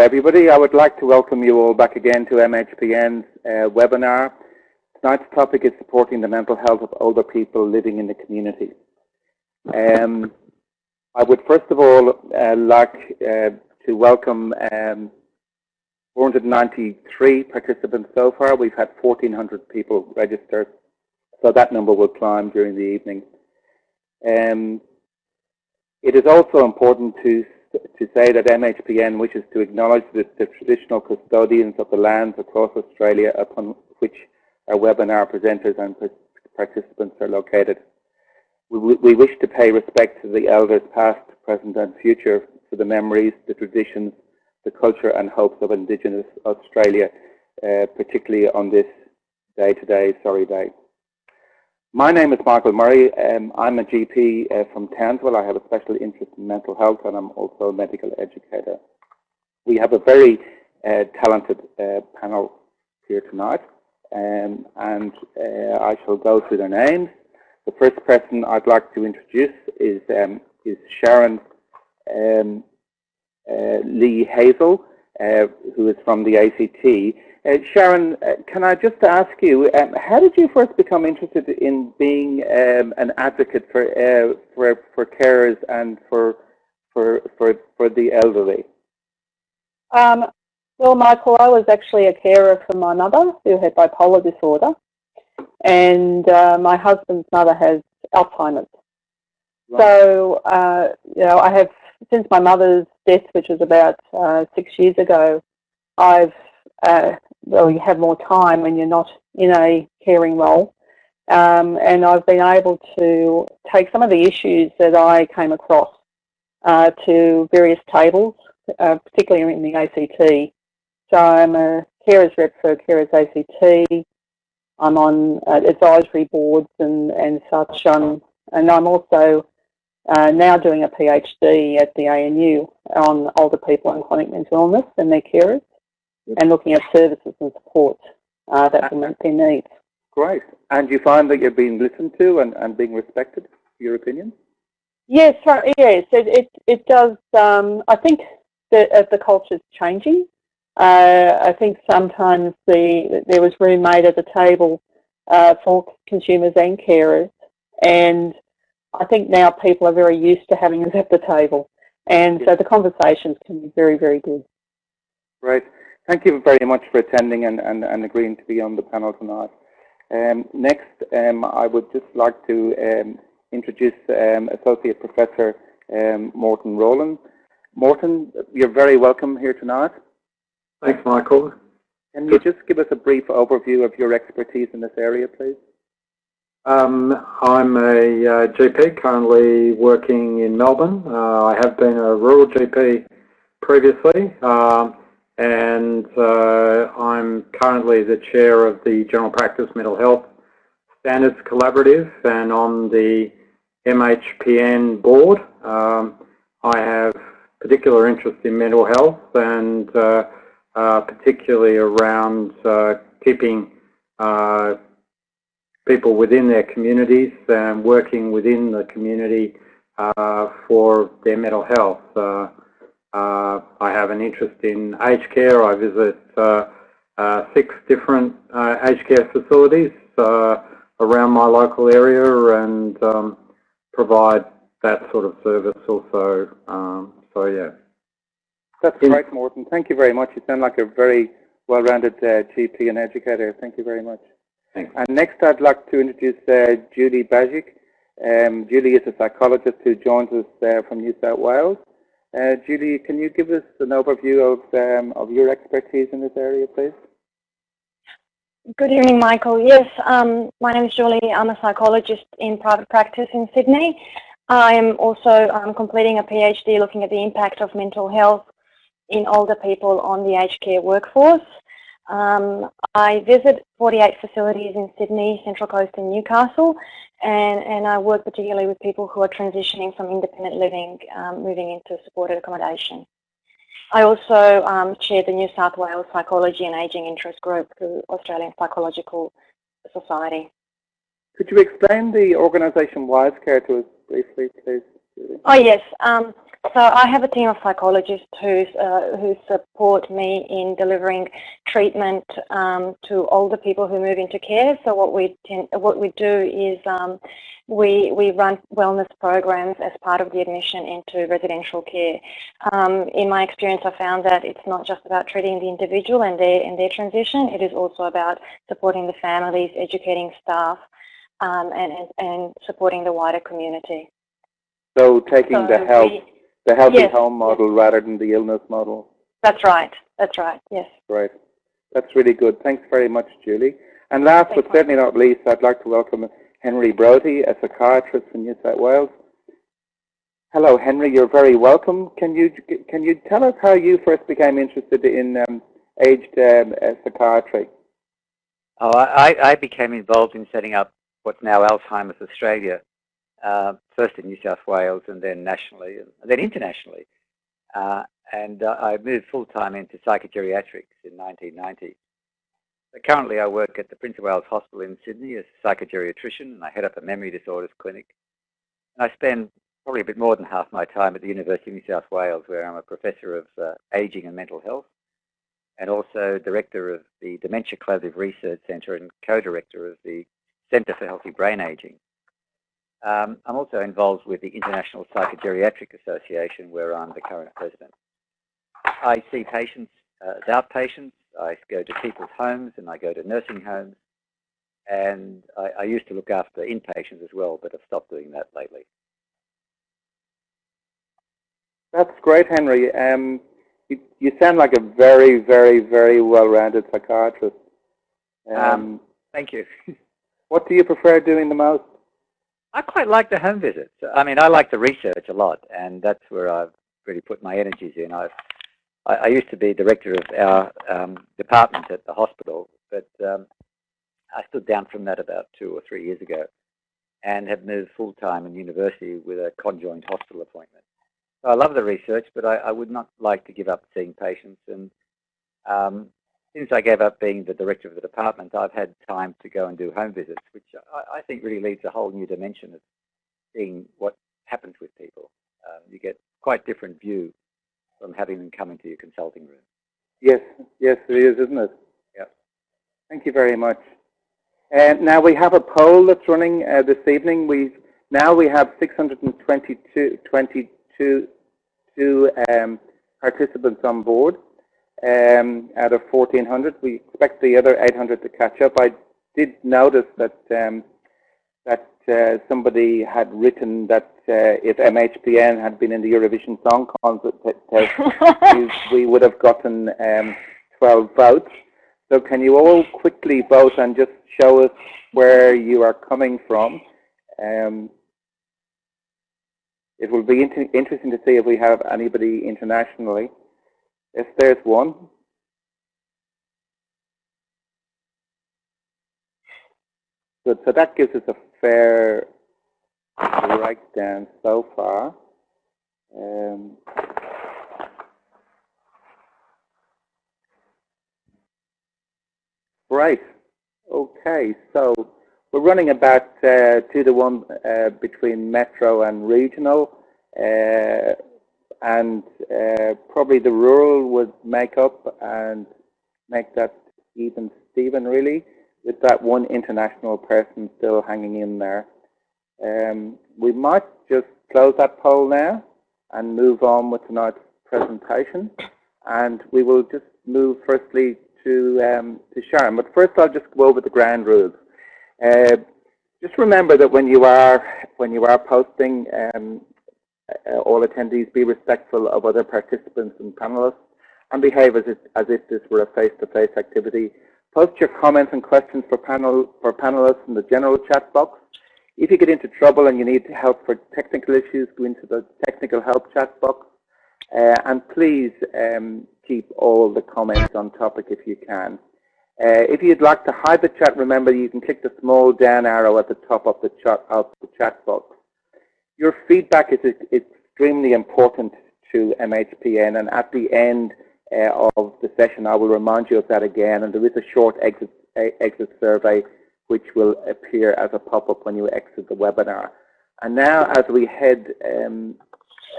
everybody. I would like to welcome you all back again to MHPN's uh, webinar. Tonight's topic is supporting the mental health of older people living in the community. Um, I would first of all uh, like uh, to welcome um, 493 participants so far. We've had 1,400 people register, so that number will climb during the evening. Um, it is also important to to say that MHPN wishes to acknowledge the, the traditional custodians of the lands across Australia upon which our webinar presenters and participants are located. We, we wish to pay respect to the elders past, present and future for the memories, the traditions, the culture and hopes of Indigenous Australia, uh, particularly on this -day sorry day. My name is Michael Murray. Um, I'm a GP uh, from Townsville. I have a special interest in mental health and I'm also a medical educator. We have a very uh, talented uh, panel here tonight um, and uh, I shall go through their names. The first person I'd like to introduce is, um, is Sharon um, uh, Lee Hazel, uh, who is from the ACT. Uh, Sharon, uh, can I just ask you, um, how did you first become interested in being um, an advocate for, uh, for for carers and for for for for the elderly? Um, well, Michael, I was actually a carer for my mother who had bipolar disorder, and uh, my husband's mother has Alzheimer's. Right. So, uh, you know, I have since my mother's death, which was about uh, six years ago, I've well, you have more time when you're not in a caring role. Um, and I've been able to take some of the issues that I came across uh, to various tables, uh, particularly in the ACT. So I'm a carers rep for Carers ACT. I'm on uh, advisory boards and, and such. Um, and I'm also uh, now doing a PhD at the ANU on older people and chronic mental illness and their carers and looking at services and support uh, that will meet their needs. Great. And you find that you're being listened to and, and being respected for your opinion? Yes, yes, it, it, it does. Um, I think that uh, the culture is changing. Uh, I think sometimes the there was room made at the table uh, for consumers and carers, and I think now people are very used to having us at the table, and so the conversations can be very, very good. Right. Thank you very much for attending and, and, and agreeing to be on the panel tonight. Um, next, um, I would just like to um, introduce um, Associate Professor um, Morton Rawlin. Morton, you're very welcome here tonight. Thanks, Michael. Can you just give us a brief overview of your expertise in this area, please? Um, I'm a uh, GP currently working in Melbourne. Uh, I have been a rural GP previously. Um, and uh, I'm currently the chair of the General Practice Mental Health Standards Collaborative and on the MHPN board. Um, I have particular interest in mental health and uh, uh, particularly around uh, keeping people within their communities and working within the community uh, for their mental health. Uh, I have an interest in aged care. I visit uh, uh, six different uh, aged care facilities uh, around my local area and um, provide that sort of service also. Um, so yeah. That's in great, Morton. Thank you very much. You sound like a very well-rounded uh, GP and educator. Thank you very much. Thanks. And next I'd like to introduce Julie Bajic. Um, Julie is a psychologist who joins us from New South Wales. Uh, Julie, can you give us an overview of, um, of your expertise in this area, please? Good evening, Michael. Yes, um, my name is Julie. I'm a psychologist in private practice in Sydney. I'm also um, completing a PhD looking at the impact of mental health in older people on the aged care workforce. Um, I visit 48 facilities in Sydney, Central Coast and Newcastle and, and I work particularly with people who are transitioning from independent living, um, moving into supported accommodation. I also um, chair the New South Wales Psychology and Ageing Interest Group through Australian Psychological Society. Could you explain the organisation WiseCare to us briefly, please? Oh yes. Um, So I have a team of psychologists who uh, who support me in delivering treatment um, to older people who move into care. So what we tend, what we do is um, we we run wellness programs as part of the admission into residential care. Um, in my experience, I found that it's not just about treating the individual and their and their transition. It is also about supporting the families, educating staff, um, and, and and supporting the wider community. So taking So the health, we- the healthy Yes, home model rather than the illness model. That's right. That's right. Yes. Right. That's really good. Thanks very much, Julie. And last Thanks, but certainly not least, I'd like to welcome Henry Brodaty, a psychiatrist in New South Wales. Hello, Henry. You're very welcome. Can you can you tell us how you first became interested in um, aged um, uh, psychiatry? Oh, I, I became involved in setting up what's now Alzheimer's Australia, uh, first in New South Wales and then nationally and then internationally. Uh, and uh, I moved full-time into psychogeriatrics in 1990. So currently I work at the Prince of Wales Hospital in Sydney as a psychogeriatrician and I head up a memory disorders clinic. And I spend probably a bit more than half my time at the University of New South Wales where I'm a professor of uh, ageing and mental health and also director of the Dementia Collaborative Research Centre and co-director of the Centre for Healthy Brain Ageing. Um, I'm also involved with the International Psychogeriatric Association where I'm the current president. I see patients uh, as outpatients. I go to people's homes and I go to nursing homes. And I, I used to look after inpatients as well, but I've stopped doing that lately. That's great, Henry. Um, you, you sound like a very, very, very well-rounded psychiatrist. Um, Um, Thank you. what do you prefer doing the most? I quite like the home visits. I mean, I like the research a lot, and that's where I've really put my energies in. I've, I, I used to be director of our um, department at the hospital, but um, I stood down from that about two or three years ago and have moved full-time in university with a conjoined hospital appointment. So I love the research, but I, I would not like to give up seeing patients. And um, since I gave up being the director of the department, I've had time to go and do home visits, which I, I think really leads a whole new dimension of seeing what happens with people. Um, you get quite different view from having them come into your consulting room. Yes, yes, it is, isn't it? Yep. Thank you very much. And now we have a poll that's running uh, this evening. We now we have 622 22, two, um, participants on board um, out of 1,400. We expect the other 800 to catch up. I did notice that um, that uh, somebody had written that uh, if MHPN had been in the Eurovision Song Contest, we, we would have gotten um, 12 votes. So can you all quickly vote and just show us where you are coming from? Um, it will be inter interesting to see if we have anybody internationally. Yes, there's one. Good, so that gives us a fair breakdown so far. Um, right, okay, so we're running about uh, two to one uh, between metro and regional. Uh, and uh, probably the rural would make up and make that even Stephen really, with that one international person still hanging in there. Um, we might just close that poll now and move on with tonight's presentation. And we will just move firstly to, um, to Sharon. But first I'll just go over the ground rules. Uh, just remember that when you are, when you are posting um, uh, all attendees be respectful of other participants and panelists and behave as if, as if this were a face-to-face -face activity. Post your comments and questions for, panel, for panelists in the general chat box. If you get into trouble and you need help for technical issues, go into the technical help chat box. Uh, and please um, keep all the comments on topic if you can. Uh, if you'd like to hide the chat, remember you can click the small down arrow at the top of the chat, of the chat box. Your feedback is extremely important to MHPN, and at the end uh, of the session, I will remind you of that again. And there is a short exit, exit survey which will appear as a pop-up when you exit the webinar. And now, as we head um,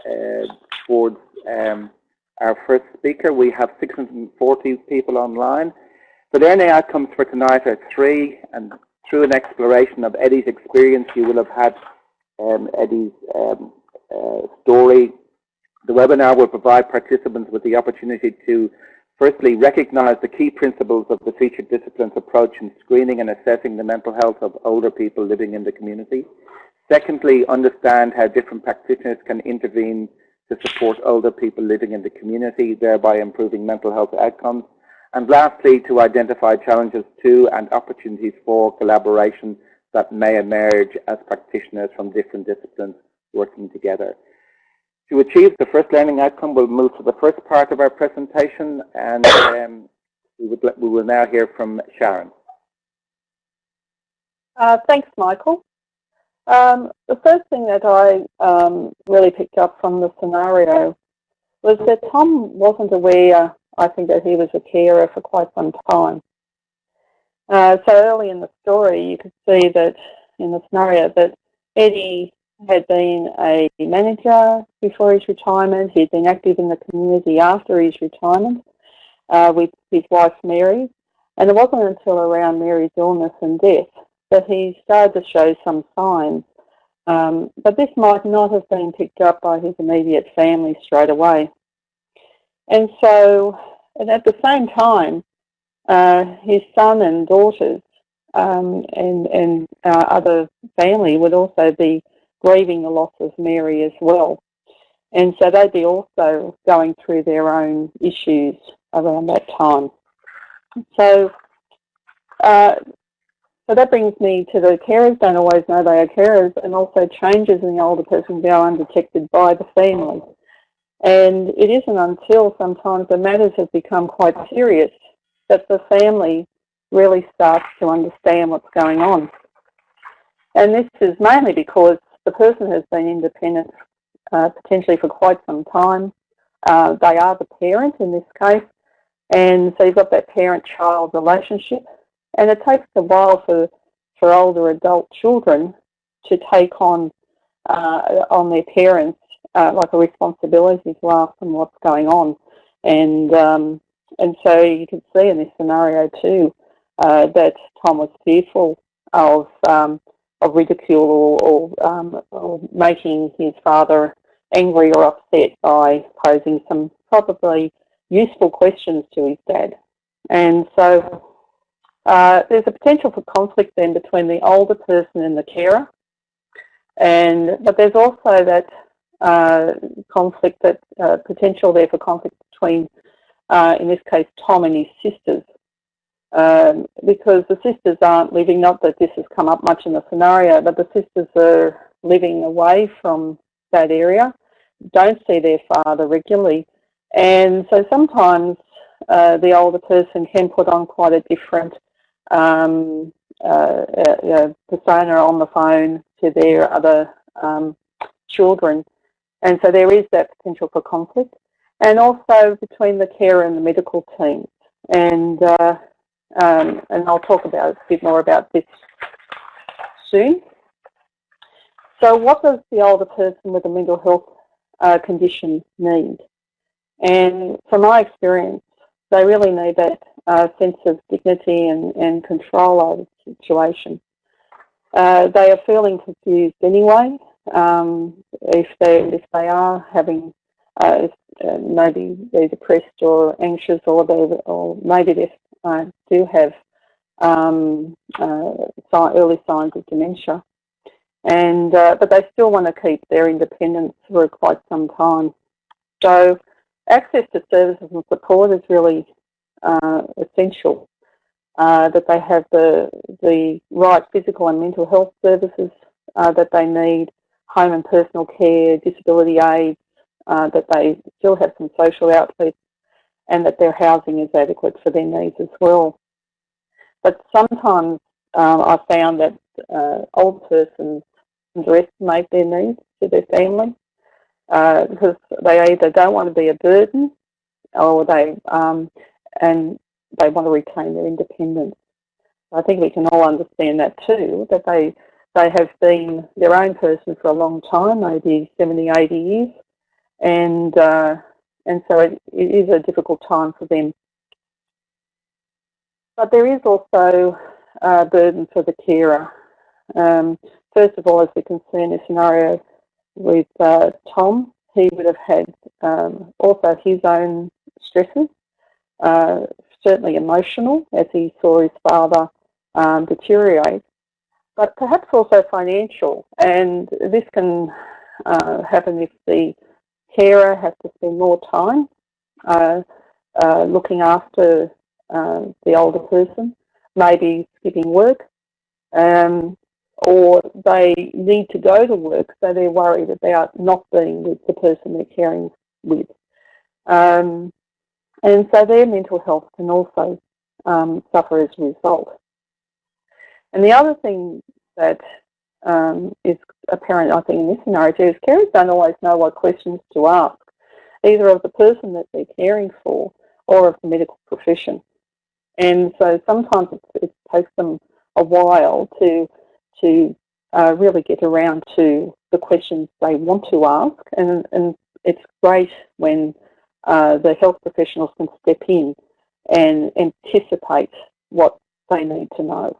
uh, towards um, our first speaker. We have 640 people online. The learning outcomes for tonight are three, and through an exploration of Eddie's experience, you will have had um, Eddie's um, uh, story. The webinar will provide participants with the opportunity to firstly recognize the key principles of the featured disciplines approach in screening and assessing the mental health of older people living in the community. Secondly, understand how different practitioners can intervene to support older people living in the community, thereby improving mental health outcomes. And lastly, to identify challenges to and opportunities for collaboration that may emerge as practitioners from different disciplines working together. To achieve the first learning outcome, we'll move to the first part of our presentation and um, we, would, we will now hear from Sharon. Uh, thanks, Michael. Um, the first thing that I um, really picked up from the scenario was that Tom wasn't aware, I think, that he was a carer for quite some time. Uh, so early in the story, you could see that in the scenario that Eddie had been a manager before his retirement. He'd been active in the community after his retirement uh, with his wife Mary. And it wasn't until around Mary's illness and death that he started to show some signs. Um, but this might not have been picked up by his immediate family straight away. And so, and at the same time, his son and daughters um, and, and uh, other family would also be grieving the loss of Mary as well. And so they'd be also going through their own issues around that time. So, uh, so that brings me to the carers don't always know they are carers and also changes in the older person go undetected by the family. And it isn't until sometimes the matters have become quite serious that the family really starts to understand what's going on. And this is mainly because the person has been independent uh, potentially for quite some time. Uh, they are the parent in this case, and so you've got that parent-child relationship, and it takes a while for for older adult children to take on uh, on their parents uh, like a responsibility to ask them what's going on, and um, and so you can see in this scenario too uh, that Tom was fearful of um, of ridicule or, or, um, or making his father angry or upset by posing some probably useful questions to his dad. And so uh, there's a potential for conflict then between the older person and the carer. And but there's also that uh, conflict, that uh, potential there for conflict between, uh, in this case, Tom and his sisters um, because the sisters aren't living, not that this has come up much in the scenario, but the sisters are living away from that area, don't see their father regularly. And so sometimes uh, the older person can put on quite a different um, uh, uh, persona on the phone to their other um, children. And so there is that potential for conflict. And also between the carer and the medical team. And uh, um, and I'll talk about a bit more about this soon. So what does the older person with a mental health uh, condition need? And from my experience, they really need that uh, sense of dignity and, and control over the situation. Uh, they are feeling confused anyway. Um, if they if they are having uh, uh maybe they're depressed or anxious or they or maybe they're uh, do have um, uh, early signs of dementia, and uh, but they still want to keep their independence for quite some time. So access to services and support is really uh, essential. That they have the the right physical and mental health services that they need, home and personal care, disability aids, that they still have some social outlets and that their housing is adequate for their needs as well. But sometimes um, I found that uh, old persons underestimate their needs to their family uh, because they either don't want to be a burden or they um, and they want to retain their independence. I think we can all understand that too, that they they have been their own person for a long time, maybe 70, 80 years, and uh, and so it, it is a difficult time for them. But there is also a burden for the carer. Um, first of all, as we can see in this scenario with uh, Tom, he would have had um, also his own stresses, uh, certainly emotional, as he saw his father um, deteriorate, but perhaps also financial. And this can uh, happen if the carer has to spend more time uh, uh, looking after uh, the older person, maybe skipping work, um, or they need to go to work, so they're worried about not being with the person they're caring with. Um, and so their mental health can also um, suffer as a result. And the other thing that um, is apparent, I think, in this scenario too, is carers don't always know what questions to ask, either of the person that they're caring for or of the medical profession. And so sometimes it, it takes them a while to to uh, really get around to the questions they want to ask. And, and it's great when uh, the health professionals can step in and anticipate what they need to know.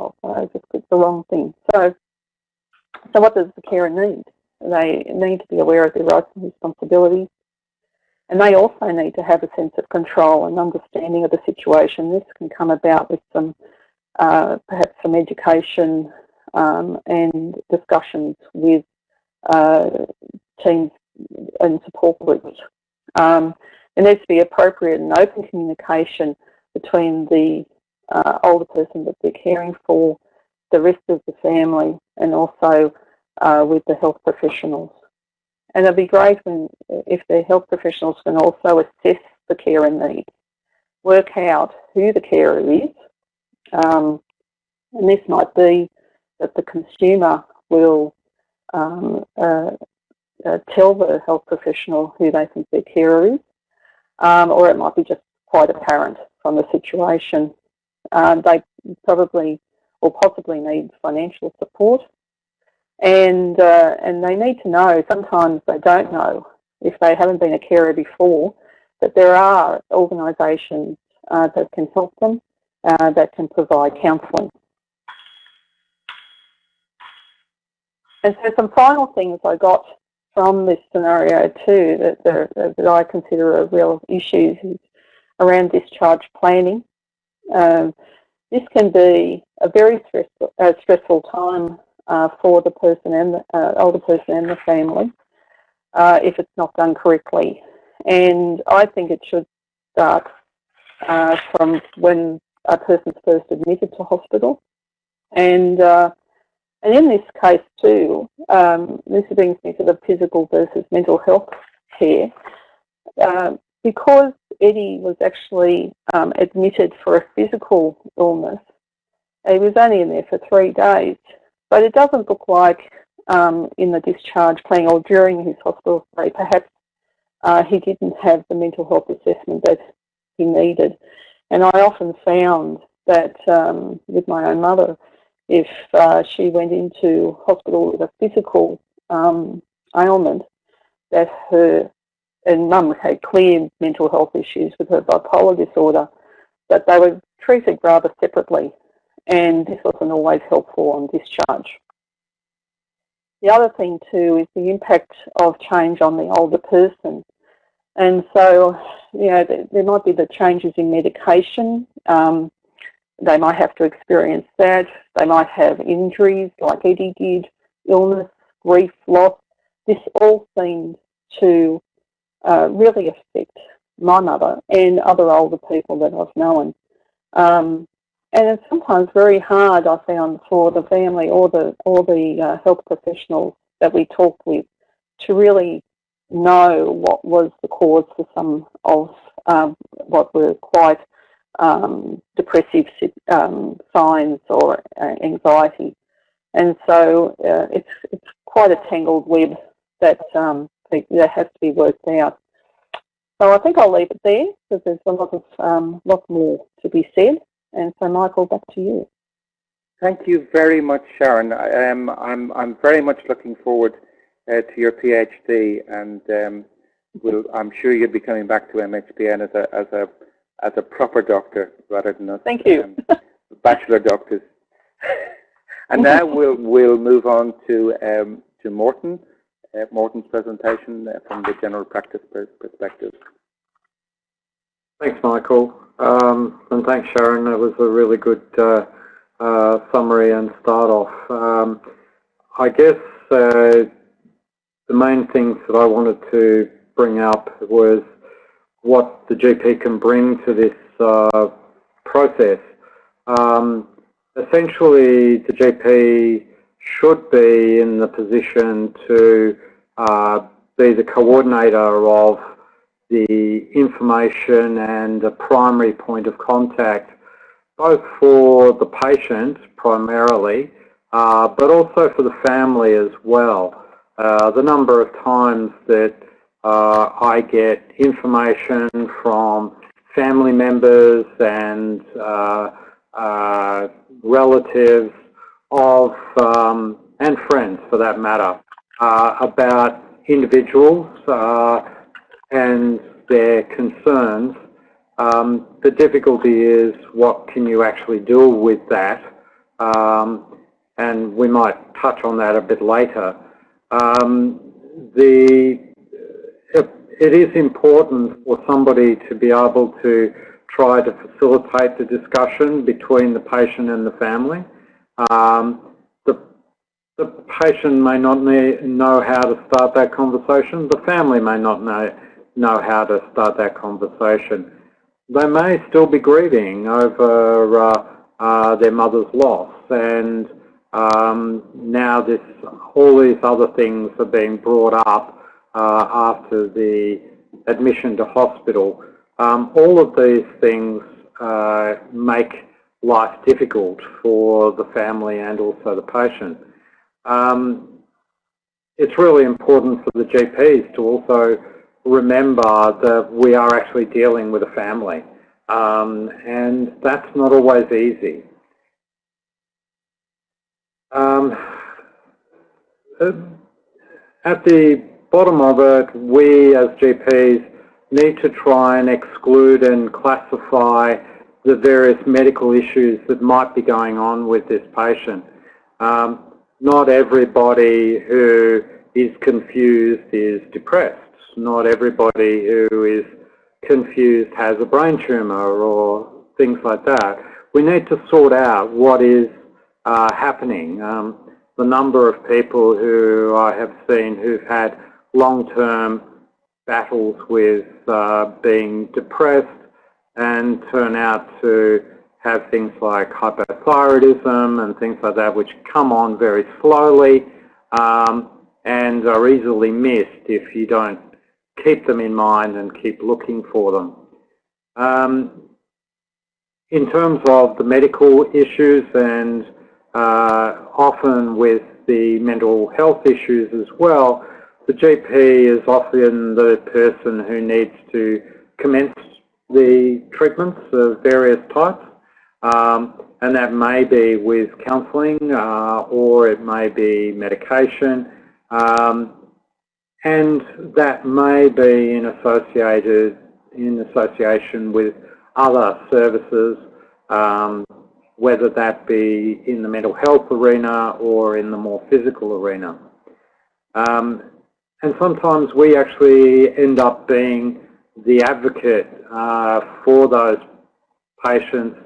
Oh, I just clicked the wrong thing. So, so what does the carer need? They need to be aware of their rights and responsibilities. And they also need to have a sense of control and understanding of the situation. This can come about with some, uh, perhaps some education um, and discussions with uh, teams and support groups. Um, there needs to be appropriate and open communication between the uh, older person that they're caring for, the rest of the family, and also uh, with the health professionals. And it'd be great when, if the health professionals can also assess the carer needs, work out who the carer is, um, and this might be that the consumer will um, uh, uh, tell the health professional who they think their carer is, um, or it might be just quite apparent from the situation. Um, they probably or possibly need financial support, and uh, and they need to know. Sometimes they don't know if they haven't been a carer before that there are organisations uh, that can help them, uh, that can provide counselling. And so some final things I got from this scenario too that, that I consider a real issue is around discharge planning. Um, this can be a very stressful, uh, stressful time uh, for the person and the uh, older person and the family uh, if it's not done correctly. And I think it should start uh, from when a person's first admitted to hospital and uh, and in this case too, um, this brings me to the physical versus mental health care. Uh, because Eddie was actually um, admitted for a physical illness, he was only in there for three days. But it doesn't look like um, in the discharge plan or during his hospital stay, perhaps uh, he didn't have the mental health assessment that he needed. And I often found that um, with my own mother, if uh, she went into hospital with a physical um, ailment, that her, and mum had clear mental health issues with her bipolar disorder, but they were treated rather separately and this wasn't always helpful on discharge. The other thing too is the impact of change on the older person. And so, you know, there might be the changes in medication, um, they might have to experience that. They might have injuries like Eddie did, illness, grief, loss. This all seemed to uh, really affect my mother and other older people that I've known. Um, and it's sometimes very hard, I found, for the family or the or the uh, health professionals that we talked with to really know what was the cause for some of um, what were quite um, depressive um, signs or uh, anxiety. And so uh, it's, it's quite a tangled web that, um, that has to be worked out. So I think I'll leave it there because there's a lot of um, lot more to be said. And so Michael, back to you. Thank you very much, Sharon. I am, I'm, I'm very much looking forward uh, to your PhD, and um, we'll, I'm sure you'll be coming back to MHPN as a as a as a proper doctor rather than us. Thank you. Um, bachelor doctors. and now we'll we'll move on to um, to Morton. Morton's presentation from the general practice perspective. Thanks, Michael. Um, and thanks, Sharon. That was a really good uh, uh, summary and start off. Um, I guess uh, the main things that I wanted to bring up was what the GP can bring to this process. Um, essentially, the GP should be in the position to uh, be the coordinator of the information and the primary point of contact, both for the patient primarily, uh, but also for the family as well. Uh, the number of times that uh, I get information from family members and uh, uh, relatives of, um, and friends for that matter, uh, about individuals uh, and their concerns. Um, the difficulty is what can you actually do with that? Um, and we might touch on that a bit later. Um, the, it is important for somebody to be able to try to facilitate the discussion between the patient and the family. Um, the, the patient may not know how to start that conversation. The family may not know, know how to start that conversation. They may still be grieving over uh, uh, their mother's loss and um, now this, all these other things are being brought up uh, after the admission to hospital. Um, all of these things uh, make life difficult for the family and also the patient. Um, it's really important for the GPs to also remember that we are actually dealing with a family. Um, and that's not always easy. Um, at the bottom of it, we as GPs need to try and exclude and classify the various medical issues that might be going on with this patient. Um, not everybody who is confused is depressed. Not everybody who is confused has a brain tumour or things like that. We need to sort out what is uh, happening. Um, the number of people who I have seen who've had long-term battles with uh, being depressed and turn out to have things like hypothyroidism and things like that which come on very slowly um, and are easily missed if you don't keep them in mind and keep looking for them. Um, in terms of the medical issues and uh, often with the mental health issues as well, the GP is often the person who needs to commence the treatments of various types. Um, and that may be with counselling uh, or it may be medication. Um, and that may be in associated in association with other services um, whether that be in the mental health arena or in the more physical arena. Um, and sometimes we actually end up being the advocate uh, for those patients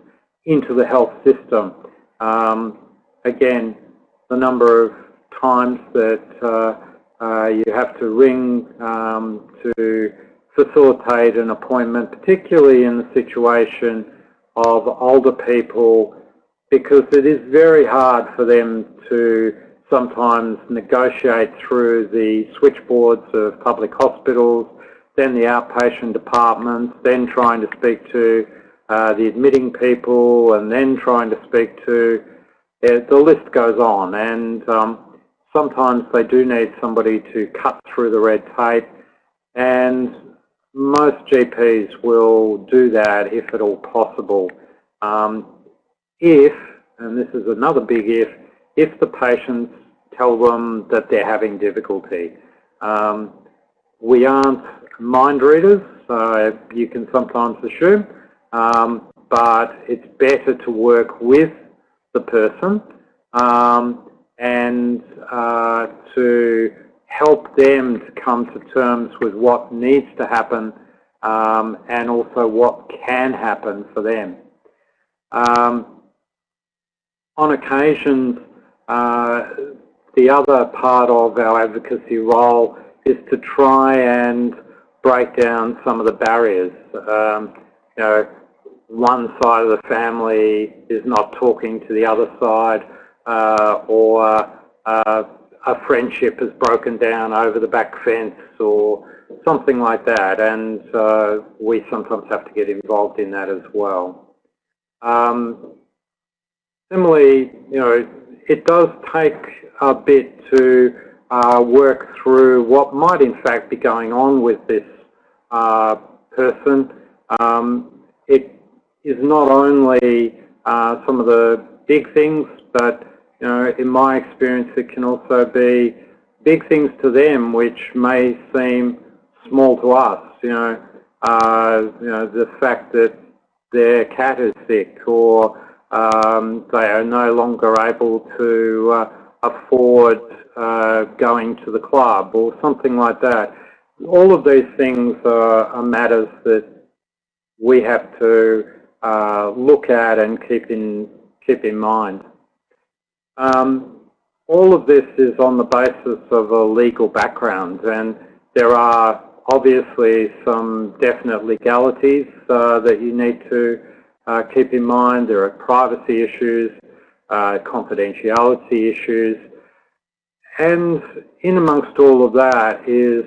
into the health system. Um, again, the number of times that uh, uh, you have to ring um, to facilitate an appointment, particularly in the situation of older people because it is very hard for them to sometimes negotiate through the switchboards of public hospitals, then the outpatient departments, then trying to speak to uh, the admitting people, and then trying to speak to, uh, the list goes on. And um, sometimes they do need somebody to cut through the red tape, and most GPs will do that if at all possible. Um, if, and this is another big if, if the patient's tell them that they're having difficulty. Um, we aren't mind readers, so you can sometimes assume, um, but it's better to work with the person um, and uh, to help them to come to terms with what needs to happen um, and also what can happen for them. Um, on occasions, uh, the other part of our advocacy role is to try and break down some of the barriers. Um, you know, one side of the family is not talking to the other side, uh, or uh, a friendship has broken down over the back fence, or something like that, and uh, we sometimes have to get involved in that as well. Um, similarly, you know, it does take a bit to uh, work through what might in fact be going on with this person. Um, it is not only uh, some of the big things, but you know, in my experience, it can also be big things to them which may seem small to us. You know, uh, you know the fact that their cat is sick, or um, they are no longer able to uh, afford uh, going to the club, or something like that. All of these things are, are matters that we have to uh, look at and keep in keep in mind. Um, all of this is on the basis of a legal background, and there are obviously some definite legalities uh, that you need to uh, keep in mind. There are privacy issues, uh, confidentiality issues, and in amongst all of that is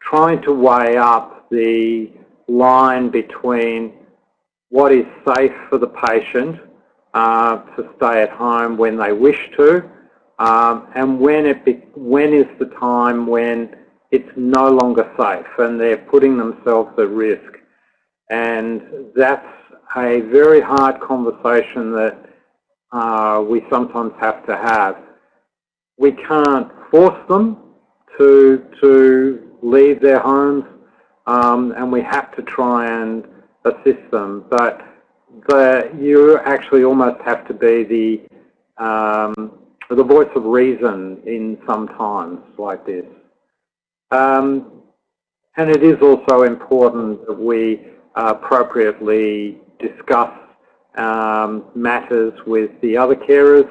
trying to weigh up the line between what is safe for the patient uh, to stay at home when they wish to, um, and when it be, when is the time when it's no longer safe and they're putting themselves at risk. And that's a very hard conversation that uh, we sometimes have to have. We can't force them to, to leave their homes um, and we have to try and assist them. But the, you actually almost have to be the, um, the voice of reason in some times like this. Um, and it is also important that we appropriately discuss um, matters with the other carers,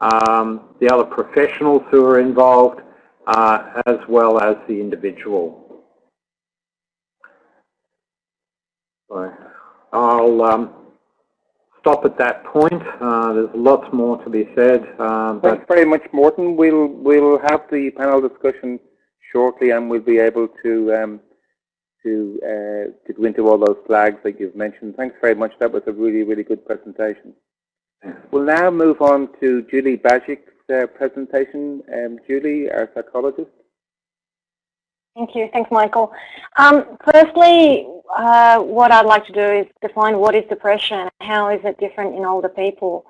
um, the other professionals who are involved, as well as the individual. So I'll um, stop at that point. Uh, there's lots more to be said. Uh, Thanks very much, Morton. We'll we'll have the panel discussion shortly, and we'll be able to um, to uh, to go into all those flags that you've mentioned. Thanks very much. That was a really really good presentation. We'll now move on to Julie Bajic's uh, presentation. Um, Julie, our psychologist. Thank you. Thanks, Michael. Um, firstly, uh, what I'd like to do is define what is depression, how is it different in older people.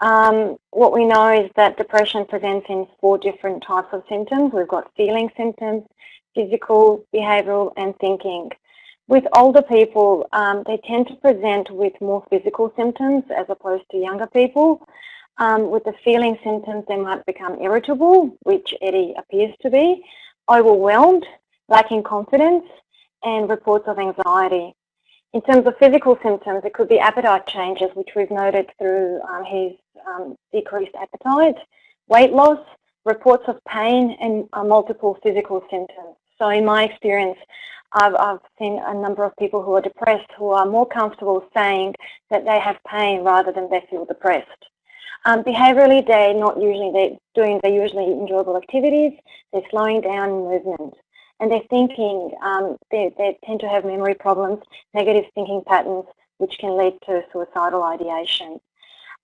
Um, what we know is that depression presents in four different types of symptoms. We've got feeling symptoms, physical, behavioural and thinking. With older people, um, they tend to present with more physical symptoms as opposed to younger people. Um, with the feeling symptoms, they might become irritable, which Eddie appears to be, overwhelmed, lacking confidence, and reports of anxiety. In terms of physical symptoms, it could be appetite changes, which we've noted through um, his um, decreased appetite, weight loss, reports of pain, and uh, multiple physical symptoms. So in my experience, I've, I've seen a number of people who are depressed who are more comfortable saying that they have pain rather than they feel depressed. Um, behaviorally, they're not usually they're doing they're usually enjoyable activities. They're slowing down movement and their thinking, um, they, they tend to have memory problems, negative thinking patterns, which can lead to suicidal ideation.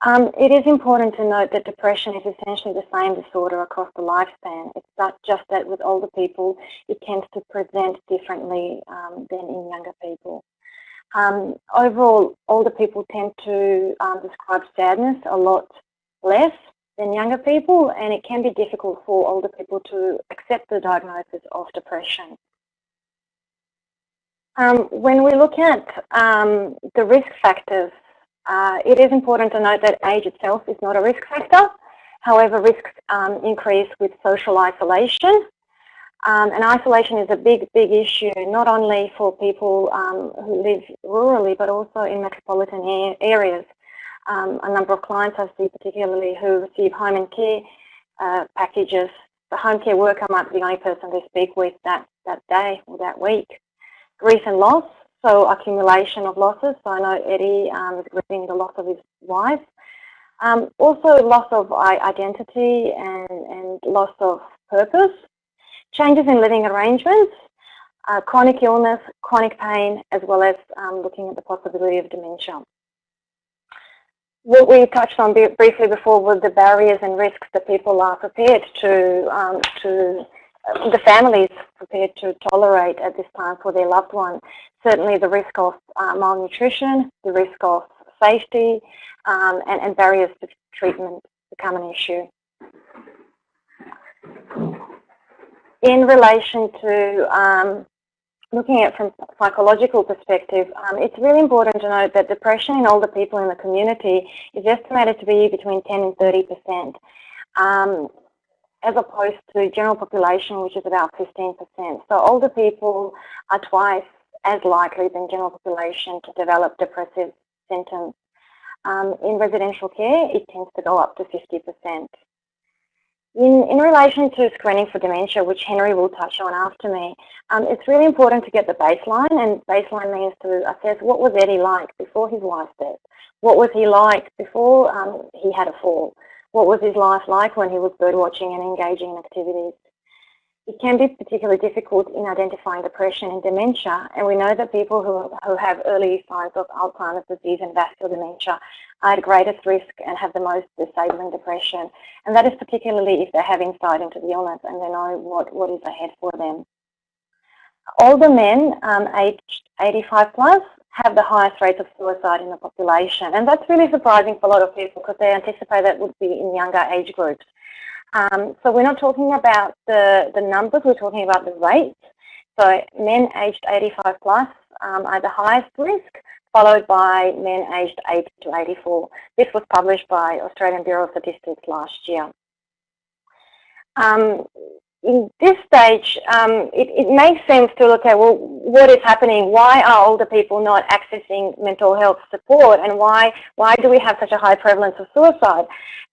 Um, it is important to note that depression is essentially the same disorder across the lifespan. It's not just that with older people, it tends to present differently um, than in younger people. Um, overall, older people tend to um, describe sadness a lot less than younger people, and it can be difficult for older people to accept the diagnosis of depression. Um, when we look at um, the risk factors, uh, it is important to note that age itself is not a risk factor. However, risks um, increase with social isolation. Um, and isolation is a big, big issue, not only for people um, who live rurally, but also in metropolitan areas. Um, a number of clients I see particularly who receive home and care uh, packages, the home care worker might be the only person they speak with that, that day or that week. Grief and loss, so accumulation of losses. So I know Eddie um, is grieving the loss of his wife. Um, also loss of identity and, and loss of purpose. Changes in living arrangements, uh, chronic illness, chronic pain, as well as um, looking at the possibility of dementia. What we touched on briefly before were the barriers and risks that people are prepared to, um, to uh, the families prepared to tolerate at this time for their loved one. Certainly the risk of uh, malnutrition, the risk of safety, um, and, and barriers to treatment become an issue. In relation to um, looking at it from a psychological perspective, um, it's really important to note that depression in older people in the community is estimated to be between 10 and 30 percent, um, as opposed to general population, which is about 15 percent. So older people are twice as likely than general population to develop depressive symptoms. Um, in residential care, it tends to go up to 50 percent. In, in relation to screening for dementia, which Henry will touch on after me, um, it's really important to get the baseline, and baseline means to assess what was Eddie like before his wife's death? What was he like before um, he had a fall? What was his life like when he was birdwatching and engaging in activities? It can be particularly difficult in identifying depression and dementia, and we know that people who, who have early signs of Alzheimer's disease and vascular dementia are at greatest risk and have the most disabling depression. And that is particularly if they have insight into the illness and they know what, what is ahead for them. Older men um, aged 85 plus have the highest rates of suicide in the population. And that's really surprising for a lot of people because they anticipate that would be in younger age groups. Um, so we're not talking about the, the numbers, we're talking about the rates. So men aged 85 plus um, are the highest risk, followed by men aged 80 to 84. This was published by Australian Bureau of Statistics last year. Um, in this stage, um, it, it, makes sense to look at, well, what is happening? Why are older people not accessing mental health support? And why, why do we have such a high prevalence of suicide?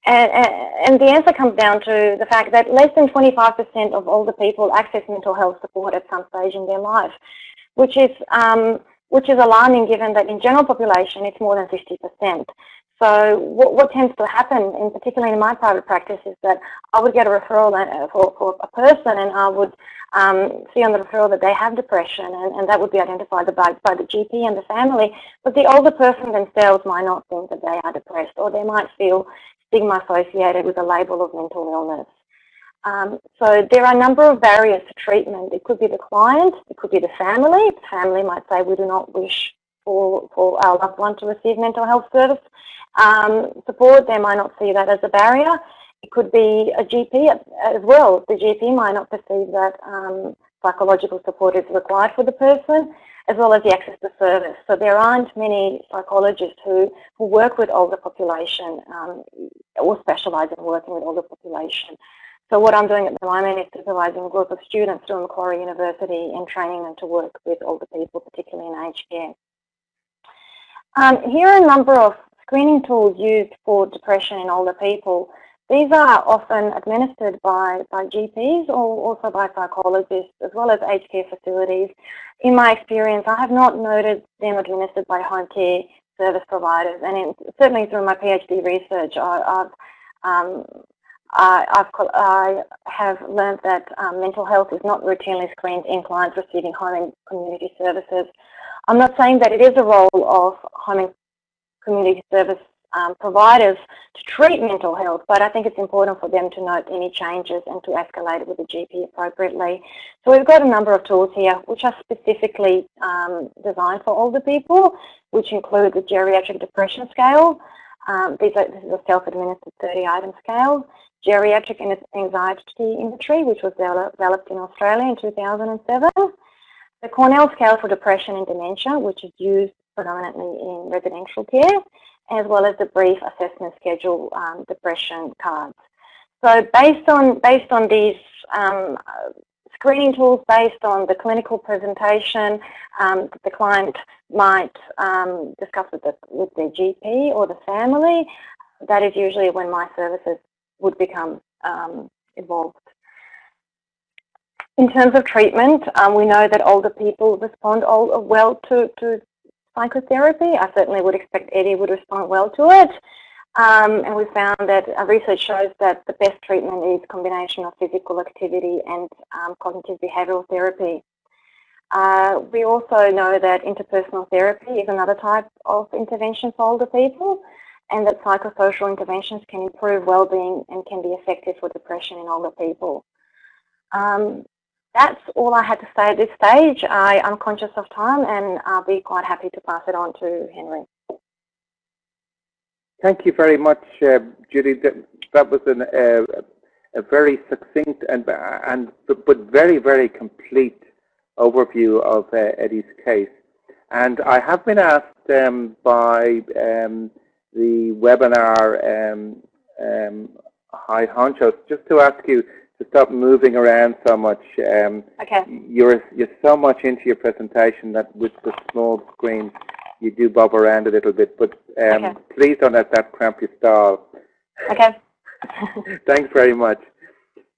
And, and, and the answer comes down to the fact that less than 25% of older people access mental health support at some stage in their life, which is, um, which is alarming given that in general population it's more than 50%. So what, what, tends to happen, in particularly in my private practice, is that I would get a referral for, for a person and I would um, see on the referral that they have depression and, and that would be identified by, by the GP and the family. But the older person themselves might not think that they are depressed or they might feel stigma associated with a label of mental illness. Um, so there are a number of barriers to treatment. It could be the client, it could be the family. The family might say we do not wish for, for our loved one to receive mental health service um, support. They might not see that as a barrier. It could be a GP as well. The GP might not perceive that um, psychological support is required for the person as well as the access to service. So there aren't many psychologists who, who work with older population um, or specialise in working with older population. So what I'm doing at the moment is supervising a group of students through Macquarie University and training them to work with older people, particularly in aged care. Um, here are a number of screening tools used for depression in older people. These are often administered by, by GPs or also by psychologists as well as aged care facilities. In my experience, I have not noted them administered by home care service providers and in, certainly through my PhD research, I, have um, I, I've, I have learned that um, mental health is not routinely screened in clients receiving home and community services. I'm not saying that it is a role of home and community service um, providers to treat mental health, but I think it's important for them to note any changes and to escalate it with the GP appropriately. So we've got a number of tools here which are specifically um, designed for older people, which include the geriatric depression scale, Um, these are, this is a self-administered 30-item scale. Geriatric Anxiety Inventory, which was developed in Australia in 2007. The Cornell Scale for Depression and Dementia, which is used predominantly in residential care, as well as the Brief Assessment Schedule um, depression cards. So based on based on these um, screening tools, based on the clinical presentation, um, the client might um, discuss with the with their GP or the family. That is usually when my services would become um, involved. In terms of treatment, um, we know that older people respond all, well to, to psychotherapy. I certainly would expect Eddie would respond well to it. Um, and we found that uh, research shows that the best treatment is combination of physical activity and um, cognitive behavioural therapy. Uh, we also know that interpersonal therapy is another type of intervention for older people and that psychosocial interventions can improve well-being and can be effective for depression in older people. Um, that's all I had to say at this stage. I, am conscious of time and I'll be quite happy to pass it on to Henry. Thank you very much, uh, Judy. That, that was an, uh, a very succinct and, and but very, very complete overview of uh, Eddie's case. And I have been asked um, by um, the webinar um, um, high honchos just to ask you to stop moving around so much. Um, okay. You're you're so much into your presentation that with the small screen you do bob around a little bit, but um, okay. please don't let that cramp your stall. Okay. Thanks very much.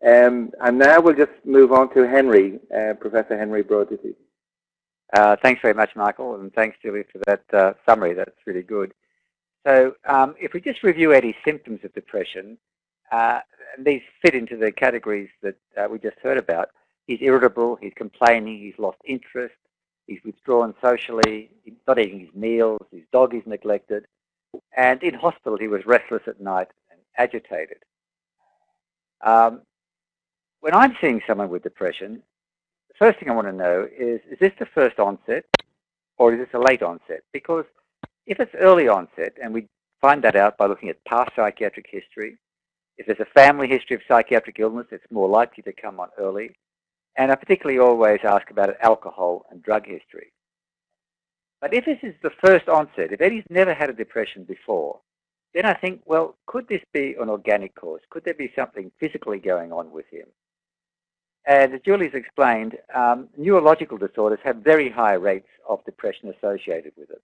Um, and now we'll just move on to Henry, uh, Professor Henry Brodaty. Uh, thanks very much, Michael, and thanks, Julie, for that uh, summary. That's really good. So um, if we just review Eddie's symptoms of depression, uh, these fit into the categories that uh, we just heard about. He's irritable, he's complaining, he's lost interest, he's withdrawn socially, he's not eating his meals, his dog is neglected, and in hospital he was restless at night and agitated. Um, when I'm seeing someone with depression, the first thing I want to know is, is this the first onset or is this a late onset? Because if it's early onset, and we find that out by looking at past psychiatric history, if there's a family history of psychiatric illness, it's more likely to come on early. And I particularly always ask about alcohol and drug history. But if this is the first onset, if Eddie's never had a depression before, then I think, well, could this be an organic cause? Could there be something physically going on with him? And as Julie's explained, um, neurological disorders have very high rates of depression associated with it.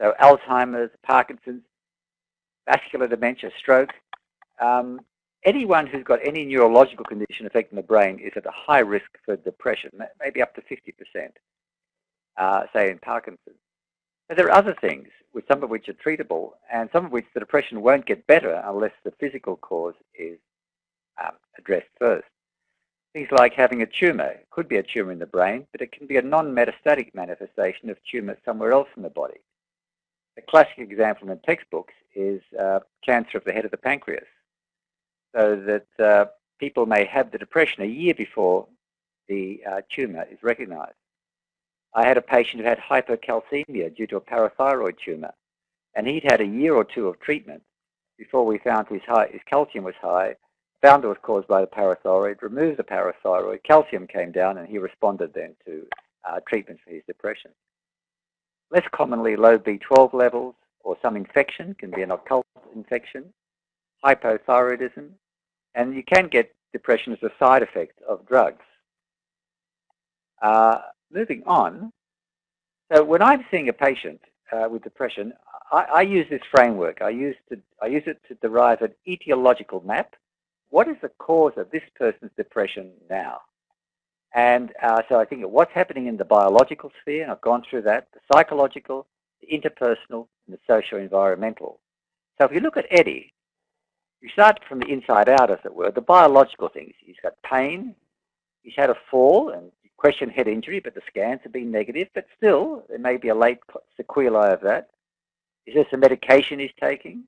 So Alzheimer's, Parkinson's, vascular dementia, stroke, um, anyone who's got any neurological condition affecting the brain is at a high risk for depression, maybe up to 50%, uh, say in Parkinson's. But there are other things, with some of which are treatable, and some of which the depression won't get better unless the physical cause is um, addressed first. Things like having a tumour. It could be a tumour in the brain, but it can be a non-metastatic manifestation of tumour somewhere else in the body. A classic example in the textbooks is uh, cancer of the head of the pancreas so that uh, people may have the depression a year before the uh, tumour is recognised. I had a patient who had hypercalcemia due to a parathyroid tumour, and he'd had a year or two of treatment before we found his, high, his calcium was high, found it was caused by the parathyroid, removed the parathyroid, calcium came down, and he responded then to uh, treatment for his depression. Less commonly, low B12 levels or some infection can be an occult infection, hypothyroidism, and you can get depression as a side effect of drugs. Uh, moving on, so when I'm seeing a patient uh, with depression, I, I, use this framework. I use, to, I use it to derive an etiological map. What is the cause of this person's depression now? And uh, so I think what's happening in the biological sphere, and I've gone through that, the psychological, the interpersonal, and the socio-environmental. So if you look at Eddie, you start from the inside out, as it were, the biological things. He's got pain, he's had a fall, and question head injury, but the scans have been negative, but still, there may be a late sequelae of that. Is this a medication he's taking?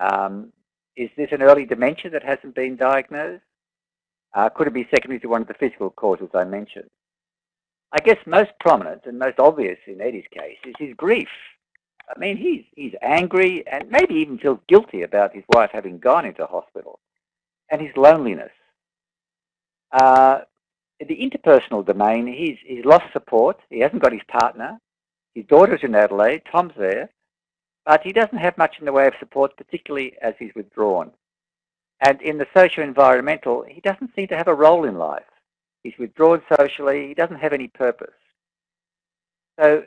Um, is this an early dementia that hasn't been diagnosed? Uh, could it be secondary to one of the physical causes I mentioned? I guess most prominent and most obvious in Eddie's case is his grief. I mean, he's, he's angry and maybe even feels guilty about his wife having gone into hospital and his loneliness. Uh, the interpersonal domain, he's, he's lost support. He hasn't got his partner. His daughter's in Adelaide. Tom's there. But he doesn't have much in the way of support, particularly as he's withdrawn. And in the socio-environmental, he doesn't seem to have a role in life. He's withdrawn socially. He doesn't have any purpose. So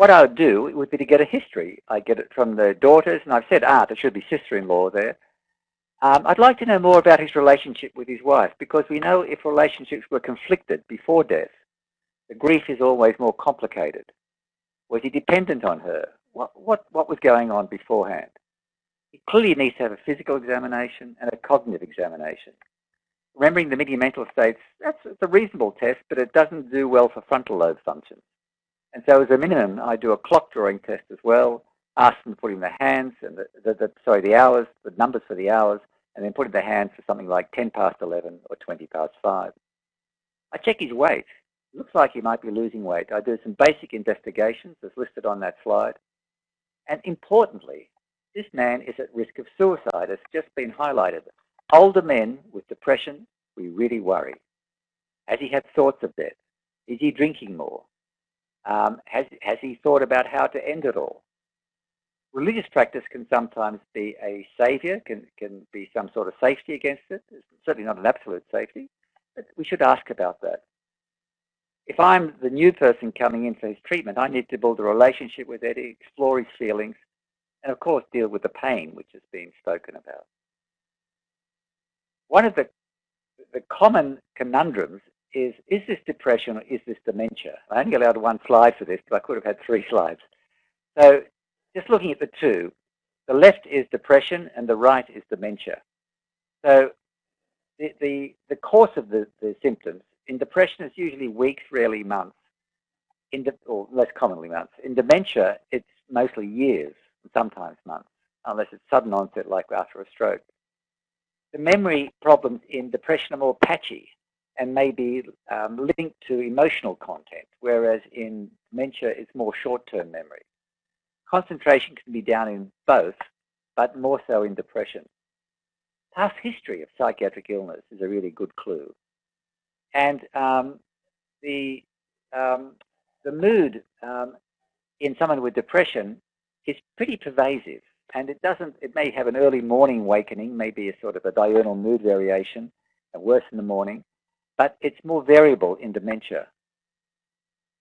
what I would do would be to get a history. I get it from the daughters, and I've said ah, there should be sister-in-law there. Um, I'd like to know more about his relationship with his wife, because we know if relationships were conflicted before death, the grief is always more complicated. Was he dependent on her? What, what, what was going on beforehand? He clearly needs to have a physical examination and a cognitive examination. Remembering the Mini-Mental States, that's a reasonable test, but it doesn't do well for frontal lobe function. And so as a minimum, I do a clock drawing test as well, ask them to put in the hands, and the, the, the, sorry, the hours, the numbers for the hours, and then put in the hands for something like 10 past 11 or 20 past 5. I check his weight. Looks like he might be losing weight. I do some basic investigations as listed on that slide. And importantly, this man is at risk of suicide, It's just been highlighted. Older men with depression, we really worry. Has he had thoughts of death? Is he drinking more? Um, has, has he thought about how to end it all? Religious practice can sometimes be a savior, can, can be some sort of safety against it. It's certainly not an absolute safety, but we should ask about that. If I'm the new person coming in for his treatment, I need to build a relationship with Eddie, explore his feelings, and of course deal with the pain which has been spoken about. One of the, the common conundrums is, is this depression or is this dementia? I only allowed one slide for this, but I could have had three slides. So just looking at the two, the left is depression and the right is dementia. So the, the, the course of the, the symptoms in depression is usually weeks, rarely months, in de, or less commonly months. In dementia, it's mostly years, sometimes months, unless it's sudden onset like after a stroke. The memory problems in depression are more patchy and may be um, linked to emotional content, whereas in dementia it's more short-term memory. Concentration can be down in both, but more so in depression. Past history of psychiatric illness is a really good clue. And um, the, um, the mood um, in someone with depression is pretty pervasive. And it doesn't, it may have an early morning awakening, maybe a sort of a diurnal mood variation, and worse in the morning but it's more variable in dementia.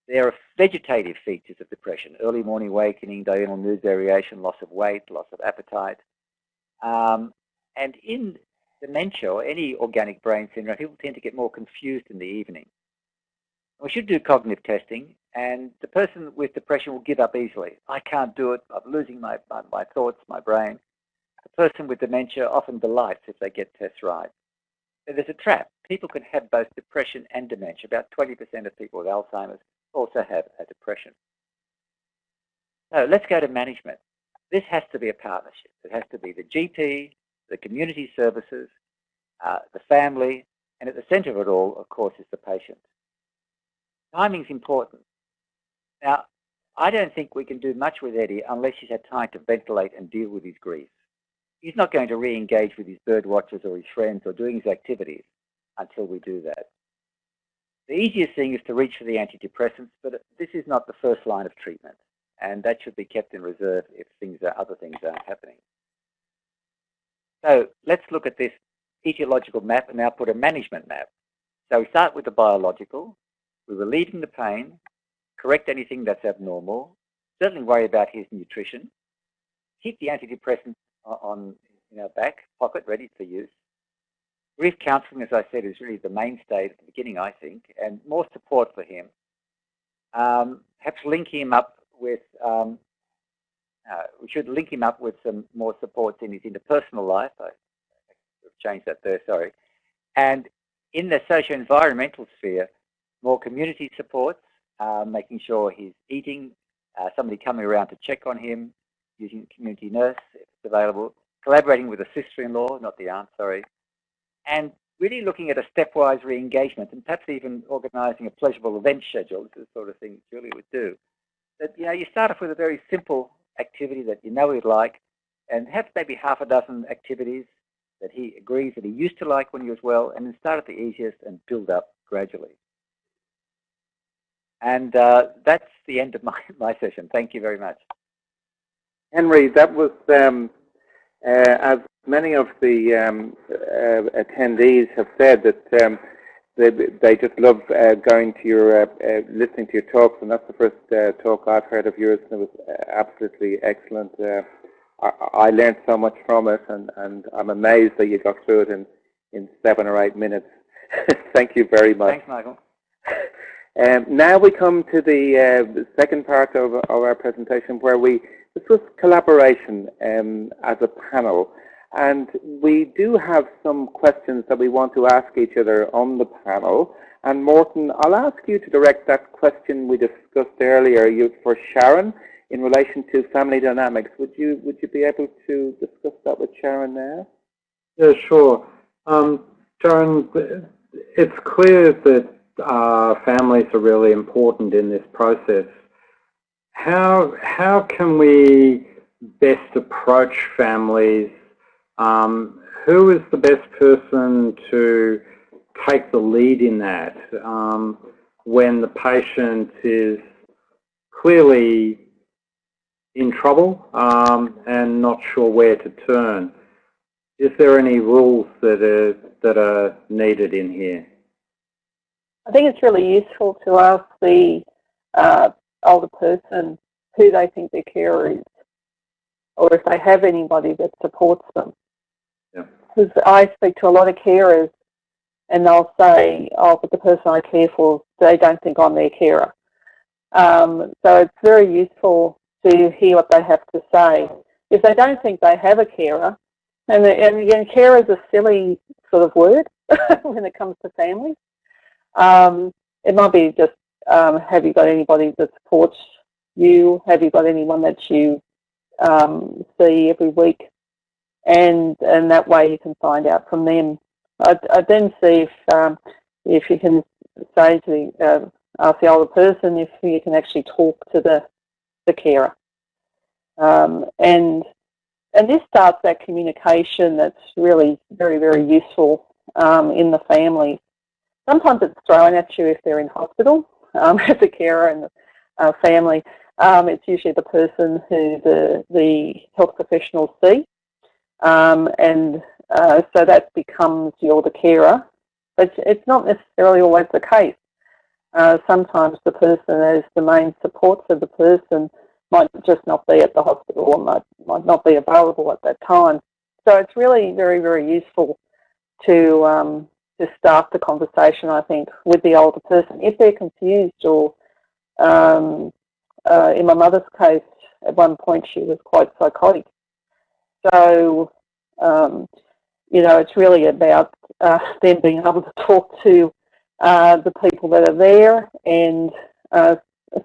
There are vegetative features of depression, early morning awakening, diurnal mood variation, loss of weight, loss of appetite. Um, and in dementia or any organic brain syndrome, people tend to get more confused in the evening. We should do cognitive testing, and the person with depression will give up easily. I can't do it. I'm losing my, my, my thoughts, my brain. The person with dementia often delights if they get tests right. There's a trap people can have both depression and dementia. About 20% of people with Alzheimer's also have a depression. So let's go to management. This has to be a partnership. It has to be the GP, the community services, uh, the family, and at the centre of it all, of course, is the patient. Timing is important. Now, I don't think we can do much with Eddie unless he's had time to ventilate and deal with his grief. He's not going to re-engage with his bird watchers or his friends or doing his activities until we do that. The easiest thing is to reach for the antidepressants, but this is not the first line of treatment, and that should be kept in reserve if things are, other things aren't happening. So let's look at this etiological map and now put a management map. So we start with the biological, we're relieving the pain, correct anything that's abnormal, certainly worry about his nutrition, keep the antidepressant on in our back pocket ready for use, Grief counselling, as I said, is really the mainstay at the beginning, I think, and more support for him. Um, perhaps link him up with, um, uh, we should link him up with some more supports in his interpersonal life. I, have changed that there, sorry. And in the socio-environmental sphere, more community supports, uh, making sure he's eating, uh, somebody coming around to check on him, using community nurse available, collaborating with a sister-in-law, not the aunt, sorry, and really looking at a stepwise re-engagement and perhaps even organising a pleasurable event schedule. This is the sort of thing Julie would do. that you know you start off with a very simple activity that you know he'd like, and have maybe half a dozen activities that he agrees that he used to like when he was well, and then start at the easiest and build up gradually. And uh, that's the end of my, my session. Thank you very much. Henry, that was, um, uh, as many of the um, uh, attendees have said, that um, they, they just love uh, going to your, uh, uh, listening to your talks, and that's the first talk I've heard of yours, and it was absolutely excellent. I, I learned so much from it, and, and I'm amazed that you got through it in, in seven or eight minutes. Thank you very much. Thanks, Michael. Um, now we come to the uh, second part of, of, our presentation where we discuss collaboration um, as a panel. And we do have some questions that we want to ask each other on the panel. And Morton, I'll ask you to direct that question we discussed earlier you, for Sharon in relation to family dynamics. Would you would you be able to discuss that with Sharon now? Yeah, sure. Um, Sharon, it's clear that uh, families are really important in this process. How how can we best approach families? Um, who is the best person to take the lead in that um, when the patient is clearly in trouble um, and not sure where to turn. Is there any rules that are, that are needed in here? I think it's really useful to ask the uh, older person who they think their carer is, or if they have anybody that supports them. Because yeah. I speak to a lot of carers and they'll say, oh, but the person I care for, they don't think I'm their carer. Um, so it's very useful to hear what they have to say. If they don't think they have a carer, and, and again, carer is a silly sort of word when it comes to families. Um, it might be just, um, have you got anybody that supports you? Have you got anyone that you um, see every week? And and that way you can find out from them. I, I then see if um, if you can say to the uh, ask the older person if you can actually talk to the the carer. Um, and and this starts that communication that's really very, very useful um, in the family. Sometimes it's thrown at you if they're in hospital um, as a carer and the uh, family. Um, it's usually the person who the, the health professionals see. Um, and uh, so that becomes you're the carer. But it's not necessarily always the case. Uh, sometimes the person as the main support for the person might just not be at the hospital or might, might not be available at that time. So it's really very, very useful to um, to start the conversation, I think, with the older person. If they're confused or, um, uh, in my mother's case, at one point she was quite psychotic. So, um, you know, it's really about uh, them being able to talk to uh, the people that are there and uh,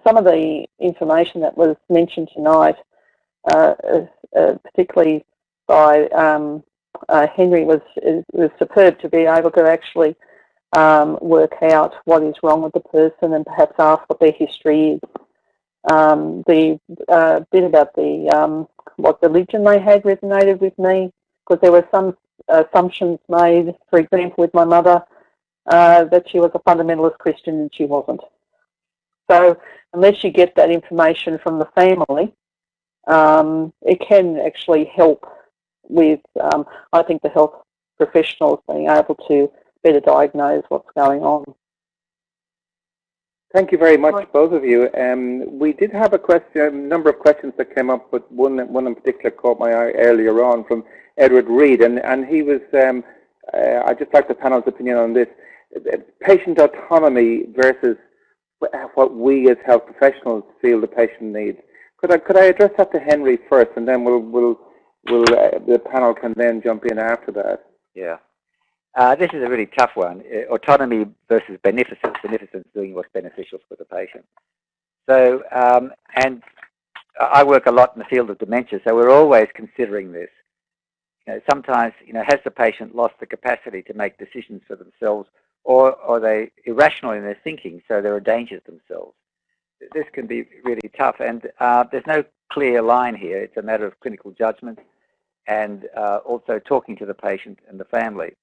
some of the information that was mentioned tonight, uh, uh, particularly by um, uh, Henry, was was superb to be able to actually um, work out what is wrong with the person and perhaps ask what their history is. Um, the uh, bit about the um, what religion they had resonated with me because there were some assumptions made, for example, with my mother, uh, that she was a fundamentalist Christian and she wasn't. So unless you get that information from the family, um, it can actually help with, um, I think, the health professionals being able to better diagnose what's going on. Thank you very much, both of you. Um, we did have a question, a number of questions that came up, but one, one in particular caught my eye earlier on from Edward Reed, and, and he was, um, uh, I'd just like the panel's opinion on this, patient autonomy versus what we as health professionals feel the patient needs. Could I could I address that to Henry first, and then we'll we'll will the panel can then jump in after that. Yeah. Uh, this is a really tough one. Uh, autonomy versus beneficence. Beneficence doing what's beneficial for the patient. So, um, and I work a lot in the field of dementia, so we're always considering this. You know, sometimes, you know, has the patient lost the capacity to make decisions for themselves or are they irrational in their thinking, so they're a danger to themselves? this can be really tough. And uh, there's no clear line here. It's a matter of clinical judgment and uh, also talking to the patient and the family.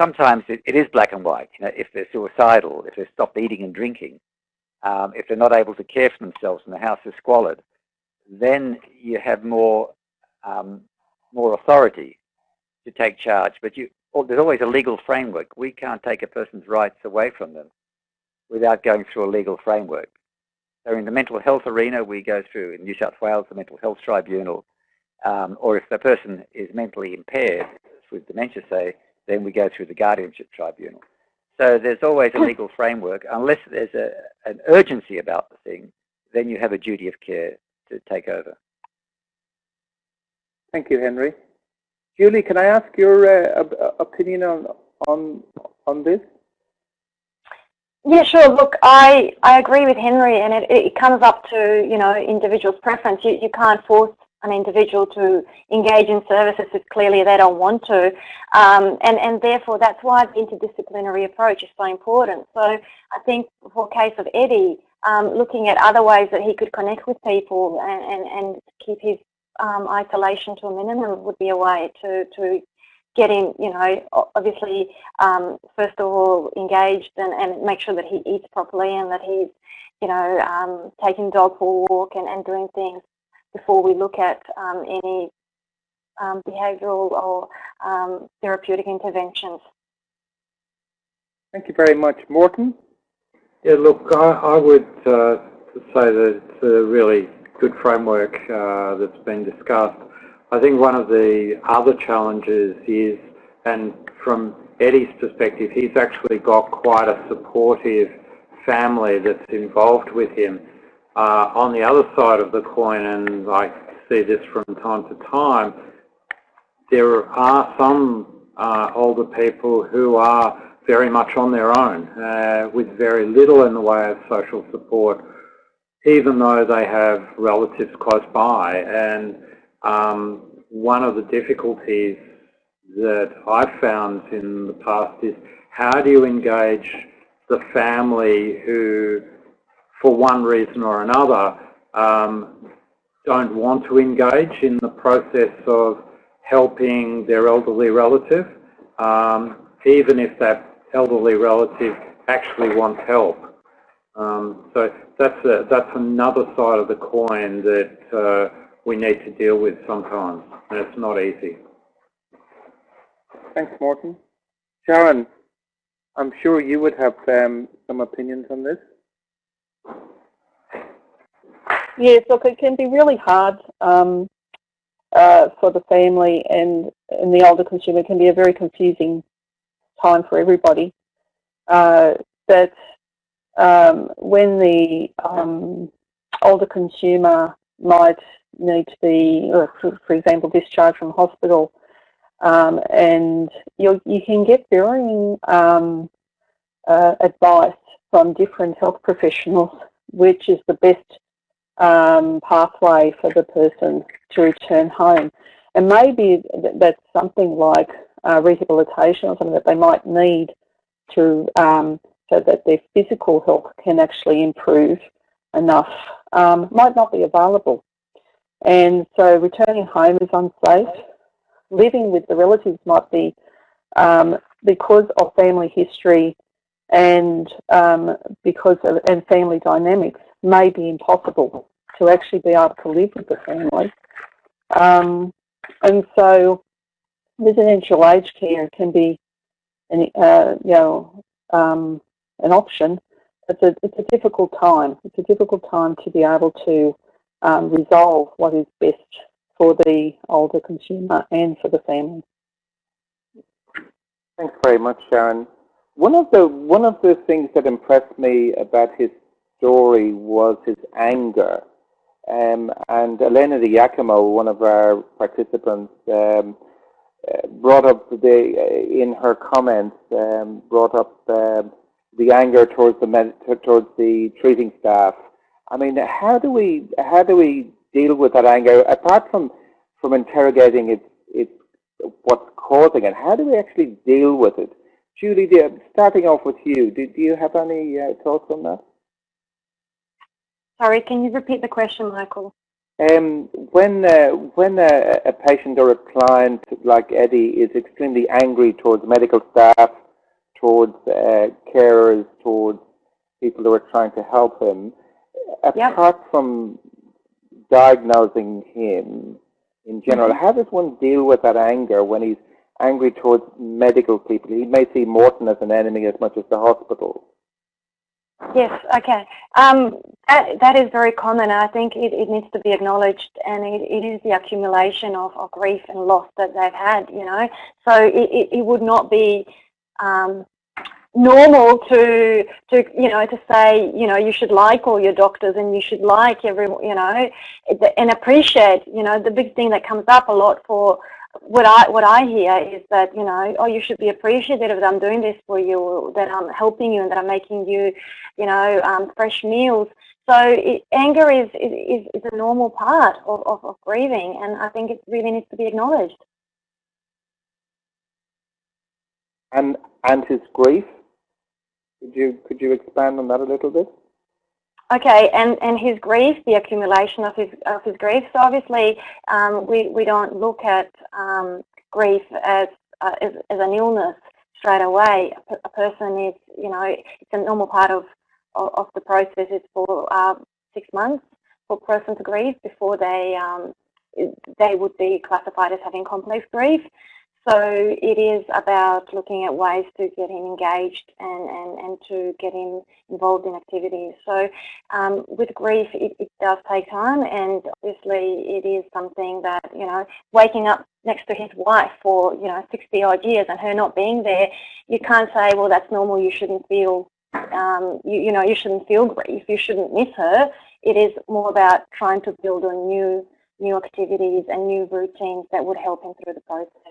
Sometimes it, it is black and white. You know, if they're suicidal, if they've stopped eating and drinking, um, if they're not able to care for themselves and the house is squalid, then you have more um, more authority to take charge. But you, there's always a legal framework. We can't take a person's rights away from them without going through a legal framework. So in the mental health arena, we go through, in New South Wales, the Mental Health Tribunal, um, or if the person is mentally impaired, with dementia say, then we go through the Guardianship Tribunal. So there's always a legal framework. Unless there's a, an urgency about the thing, then you have a duty of care to take over. Thank you, Henry. Julie, can I ask your uh, opinion on on on this? Yeah, sure. Look, I, I agree with Henry, and it, it comes up to you know individual's preference. You you can't force an individual to engage in services if clearly they don't want to, um, and and therefore that's why the interdisciplinary approach is so important. So I think for case of Eddie, um, looking at other ways that he could connect with people and and, and keep his um, isolation to a minimum would be a way to to get him, you know, obviously, um, first of all, engaged and, and make sure that he eats properly and that he's, you know, um, taking dog for a walk and, and doing things before we look at um, any um, behavioural or um, therapeutic interventions. Thank you very much. Morton? Yeah, look, I, I would uh, say that it's a really good framework uh, that's been discussed. I think one of the other challenges is, and from Eddie's perspective, he's actually got quite a supportive family that's involved with him. Uh, on the other side of the coin, and I see this from time to time, there are some uh, older people who are very much on their own uh, with very little in the way of social support, even though they have relatives close by. And um, one of the difficulties that I've found in the past is how do you engage the family who, for one reason or another, um, don't want to engage in the process of helping their elderly relative, um, even if that elderly relative actually wants help. Um, so that's a, that's another side of the coin that uh, we need to deal with sometimes, and it's not easy. Thanks, Morton. Sharon, I'm sure you would have um, some opinions on this. Yes, look, it can be really hard um, uh, for the family and, and the older consumer. It can be a very confusing time for everybody. Uh, um, when the um, older consumer might need to be, for, for example, discharged from hospital, um, and you you can get varying um, uh, advice from different health professionals, which is the best um, pathway for the person to return home. And maybe that's something like uh, rehabilitation or something that they might need to um, so that their physical health can actually improve enough um, might not be available. And so returning home is unsafe. Living with the relatives might be um, because of family history and um, because of and family dynamics may be impossible to actually be able to live with the family. Um, and so residential aged care can be an, uh, you know, um, an option. It's a, it's a difficult time. It's a difficult time to be able to um, resolve what is best for the older consumer and for the family. Thanks very much, Sharon. One of the one of the things that impressed me about his story was his anger. Um, and Elena Giacomo, one of our participants, um, uh, brought up the uh, in her comments um, brought up uh, the anger towards the towards the treating staff I mean, how do we how do we deal with that anger apart from from interrogating it, it what's causing it? How do we actually deal with it? Julie, starting off with you, do, do you have any uh, thoughts on that? Sorry, can you repeat the question, Michael? Um, when uh, when a, a, patient or a client like Eddie is extremely angry towards medical staff, towards uh, carers, towards people who are trying to help him, apart yep. from diagnosing him in general, mm -hmm. how does one deal with that anger when he's angry towards medical people? He may see Morton as an enemy as much as the hospital. Yes, okay. Um, that, that is very common. I think it, it needs to be acknowledged and it, it is the accumulation of, of grief and loss that they've had, you know. So it, it, it would not be um, normal to, to, you know, to say, you know, you should like all your doctors and you should like everyone, you know, and appreciate, you know, the big thing that comes up a lot for what I what I hear is that you know oh you should be appreciative that I'm doing this for you that I'm helping you and that I'm making you you know um, fresh meals. So it, anger is, is is a normal part of, of, of grieving and I think it really needs to be acknowledged. And and his grief? Could you could you expand on that a little bit Okay, and, and his grief, the accumulation of his of his grief. So obviously, um, we we don't look at um, grief as, uh, as, as an illness straight away. A, person is, you know, it's a normal part of of, of the process. It's for uh, six months for a person to grieve before they um, they would be classified as having complex grief. So it is about looking at ways to get him engaged and, and, and to get him involved in activities. So um, with grief, it, it, does take time and obviously it is something that, you know, waking up next to his wife for, you know, 60 odd years and her not being there, you can't say, well, that's normal, you shouldn't feel, um, you, you know, you shouldn't feel grief, you shouldn't miss her. It is more about trying to build on new, new activities and new routines that would help him through the process.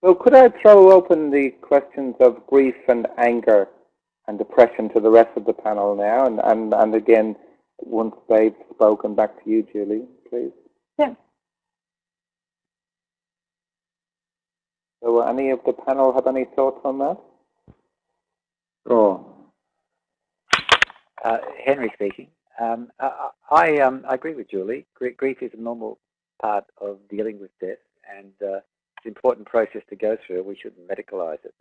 Well, could I throw open the questions of grief and anger and depression to the rest of the panel now? And, and, and again, once they've spoken, back to you, Julie, please. Yeah. So will any of the panel have any thoughts on that? Sure. Uh, Henry speaking. Um, I, I, um, I, agree with Julie. Grief is a normal part of dealing with death, and uh, it's an important process to go through. We shouldn't medicalise it.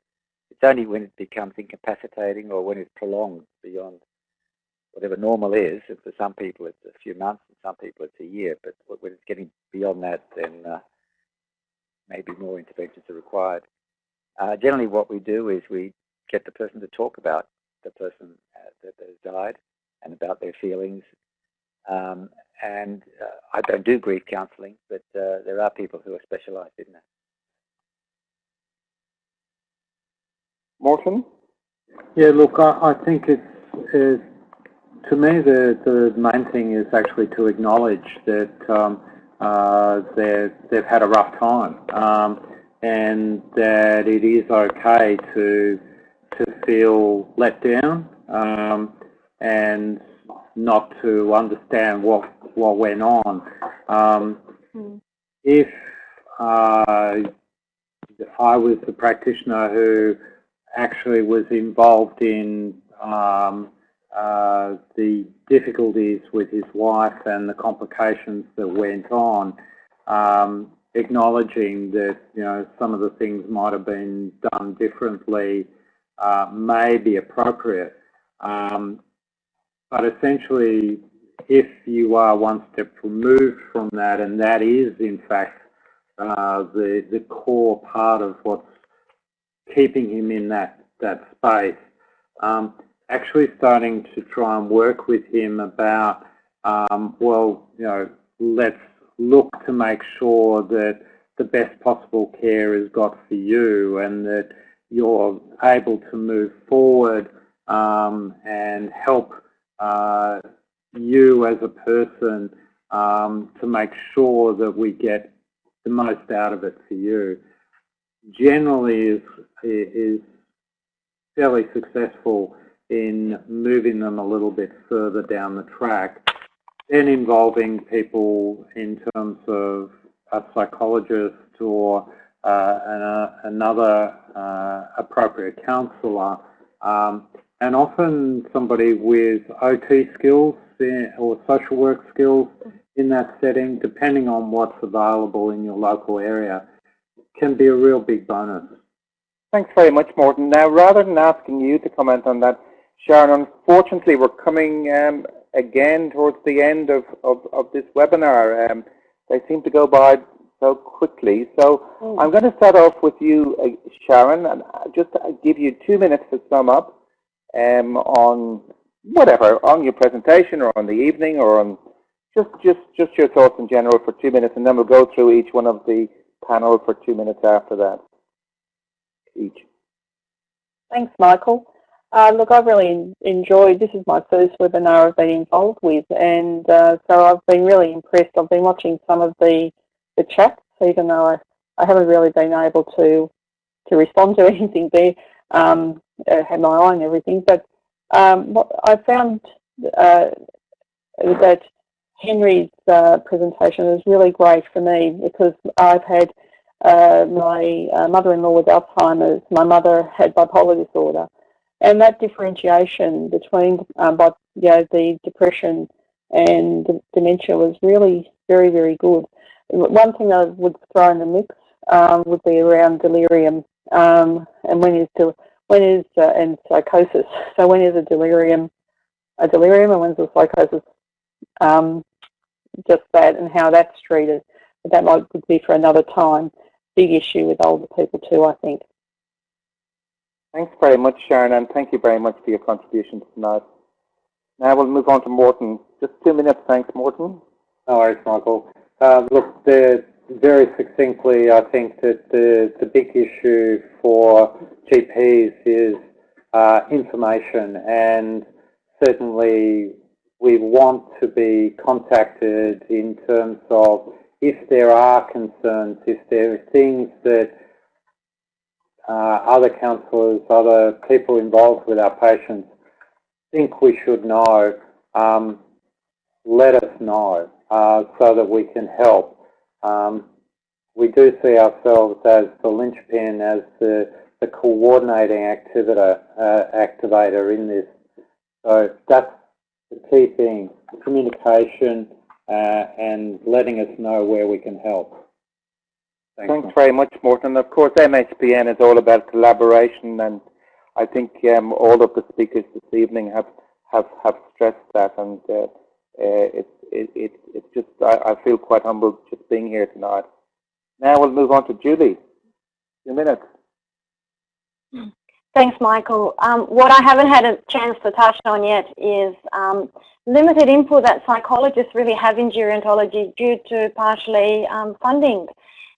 It's only when it becomes incapacitating or when it's prolonged beyond whatever normal is. And for some people, it's a few months, and some people, it's a year. But when it's getting beyond that, then uh, maybe more interventions are required. Uh, generally, what we do is we get the person to talk about the person uh, that has died and about their feelings. Um, and uh, I don't do grief counselling, but uh, there are people who are specialised in that. Morton? Yeah, look, I, I think it's, it's, to me the, the main thing is actually to acknowledge that um, uh, they've had a rough time um, and that it is okay to to feel let down um, and not to understand what what went on. Um, mm. If uh, I was the practitioner who actually was involved in um, uh, the difficulties with his wife and the complications that went on, um, acknowledging that you know some of the things might have been done differently uh, may be appropriate. Um, but essentially, if you are one step removed from that, and that is in fact uh, the the core part of what's keeping him in that, that space. Um, actually starting to try and work with him about, um, well, you know, let's look to make sure that the best possible care is got for you and that you're able to move forward um, and help uh, you as a person um, to make sure that we get the most out of it for you generally is, is fairly successful in moving them a little bit further down the track, then involving people in terms of a psychologist or uh, an, uh, another uh, appropriate counsellor um, and often somebody with OT skills or social work skills in that setting, depending on what's available in your local area, can be a real big bonus. Thanks very much, Morton. Now, rather than asking you to comment on that, Sharon, unfortunately, we're coming um, again towards the end of, of, of this webinar. Um, they seem to go by so quickly. So mm. I'm going to start off with you, uh, Sharon, and just give you two minutes to sum up um, on whatever, on your presentation or on the evening or on just, just, just your thoughts in general for two minutes, and then we'll go through each one of the panel for two minutes after that. Each. Thanks, Michael. Uh, look, I've really enjoyed, this is my first webinar I've been involved with, and uh, so I've been really impressed. I've been watching some of the, the chats, even though I, I haven't really been able to, to respond to anything there, um, I had my eye on everything, but um, what I found uh, that Henry's uh, presentation was really great for me because I've had uh, my uh, mother-in-law with Alzheimer's, my mother had bipolar disorder, and that differentiation between um, you know, the depression and dementia was really very, very good. One thing I would throw in the mix um, would be around delirium um, and when is del when is uh, and psychosis. So when is a delirium a delirium and when's a psychosis? Um, just that and how that's treated. But that might be for another time. Big issue with older people too, I think. Thanks very much, Sharon, and thank you very much for your contribution tonight. Now we'll move on to Morton. Just two minutes, thanks, Morton. No worries, Michael. Uh, look, the, very succinctly, I think that the, the big issue for GPs is uh, information, and certainly we want to be contacted in terms of if there are concerns, if there are things that uh, other counsellors, other people involved with our patients think we should know, um, let us know uh, so that we can help. Um, we do see ourselves as the linchpin, as the, the coordinating activator, uh, activator in this. So that's the key thing, communication uh, and letting us know where we can help. Thanks, Thanks very much, Morton. Of course, MHPN is all about collaboration, and I think um, all of the speakers this evening have have, have stressed that, and uh, uh, it's it, it, it's just I, I, feel quite humbled just being here tonight. Now we'll move on to Julie. Two minutes. Thanks, Michael. Um, what I haven't had a chance to touch on yet is um, limited input that psychologists really have in gerontology due to partially um, funding.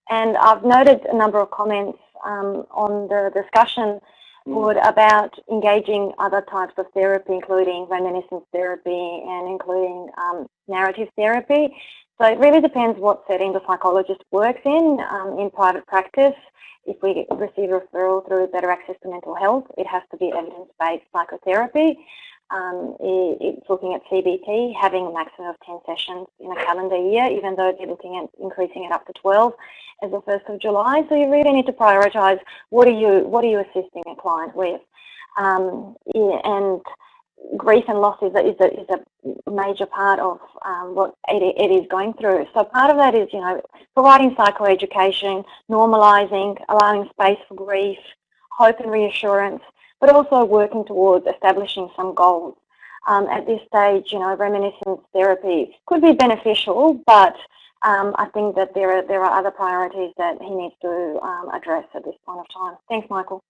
And I've noted a number of comments um, on the discussion mm. board about engaging other types of therapy, including reminiscence therapy and including um, narrative therapy. So it really depends what setting the psychologist works in. Um, in private practice, if we receive referral through Better Access to Mental Health, it has to be evidence-based psychotherapy um, it's looking at CBT, having a maximum of 10 sessions in a calendar year, even though they're looking at increasing it up to 12 as of 1st of July. So you really need to prioritise what are you what are you assisting a client with, um, yeah, and grief and loss is a, is a, is a major part of um, what it, it is going through. So part of that is you know providing psychoeducation, normalising, allowing space for grief, hope and reassurance but also working towards establishing some goals. Um, at this stage, you know, reminiscence therapy could be beneficial, but um, I think that there are there are other priorities that he needs to um, address at this point of time. Thanks, Michael.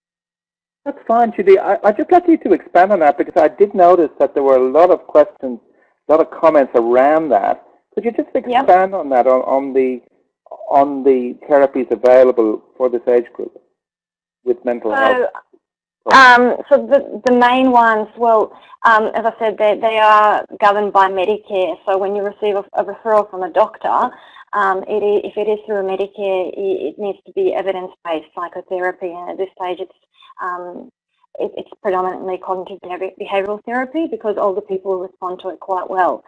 That's fine, Judy. I, I just like you to expand on that because I did notice that there were a lot of questions, a lot of comments around that. Could you just expand yep. on that on, on the on the therapies available for this age group with mental so, health? Um, so the, the main ones, well, um, as I said, they, they are governed by Medicare. So when you receive a, a referral from a doctor, um, it is, if it is through Medicare, it, it needs to be evidence-based psychotherapy. And at this stage, it's um, it, it's predominantly cognitive behavioural therapy because older people respond to it quite well.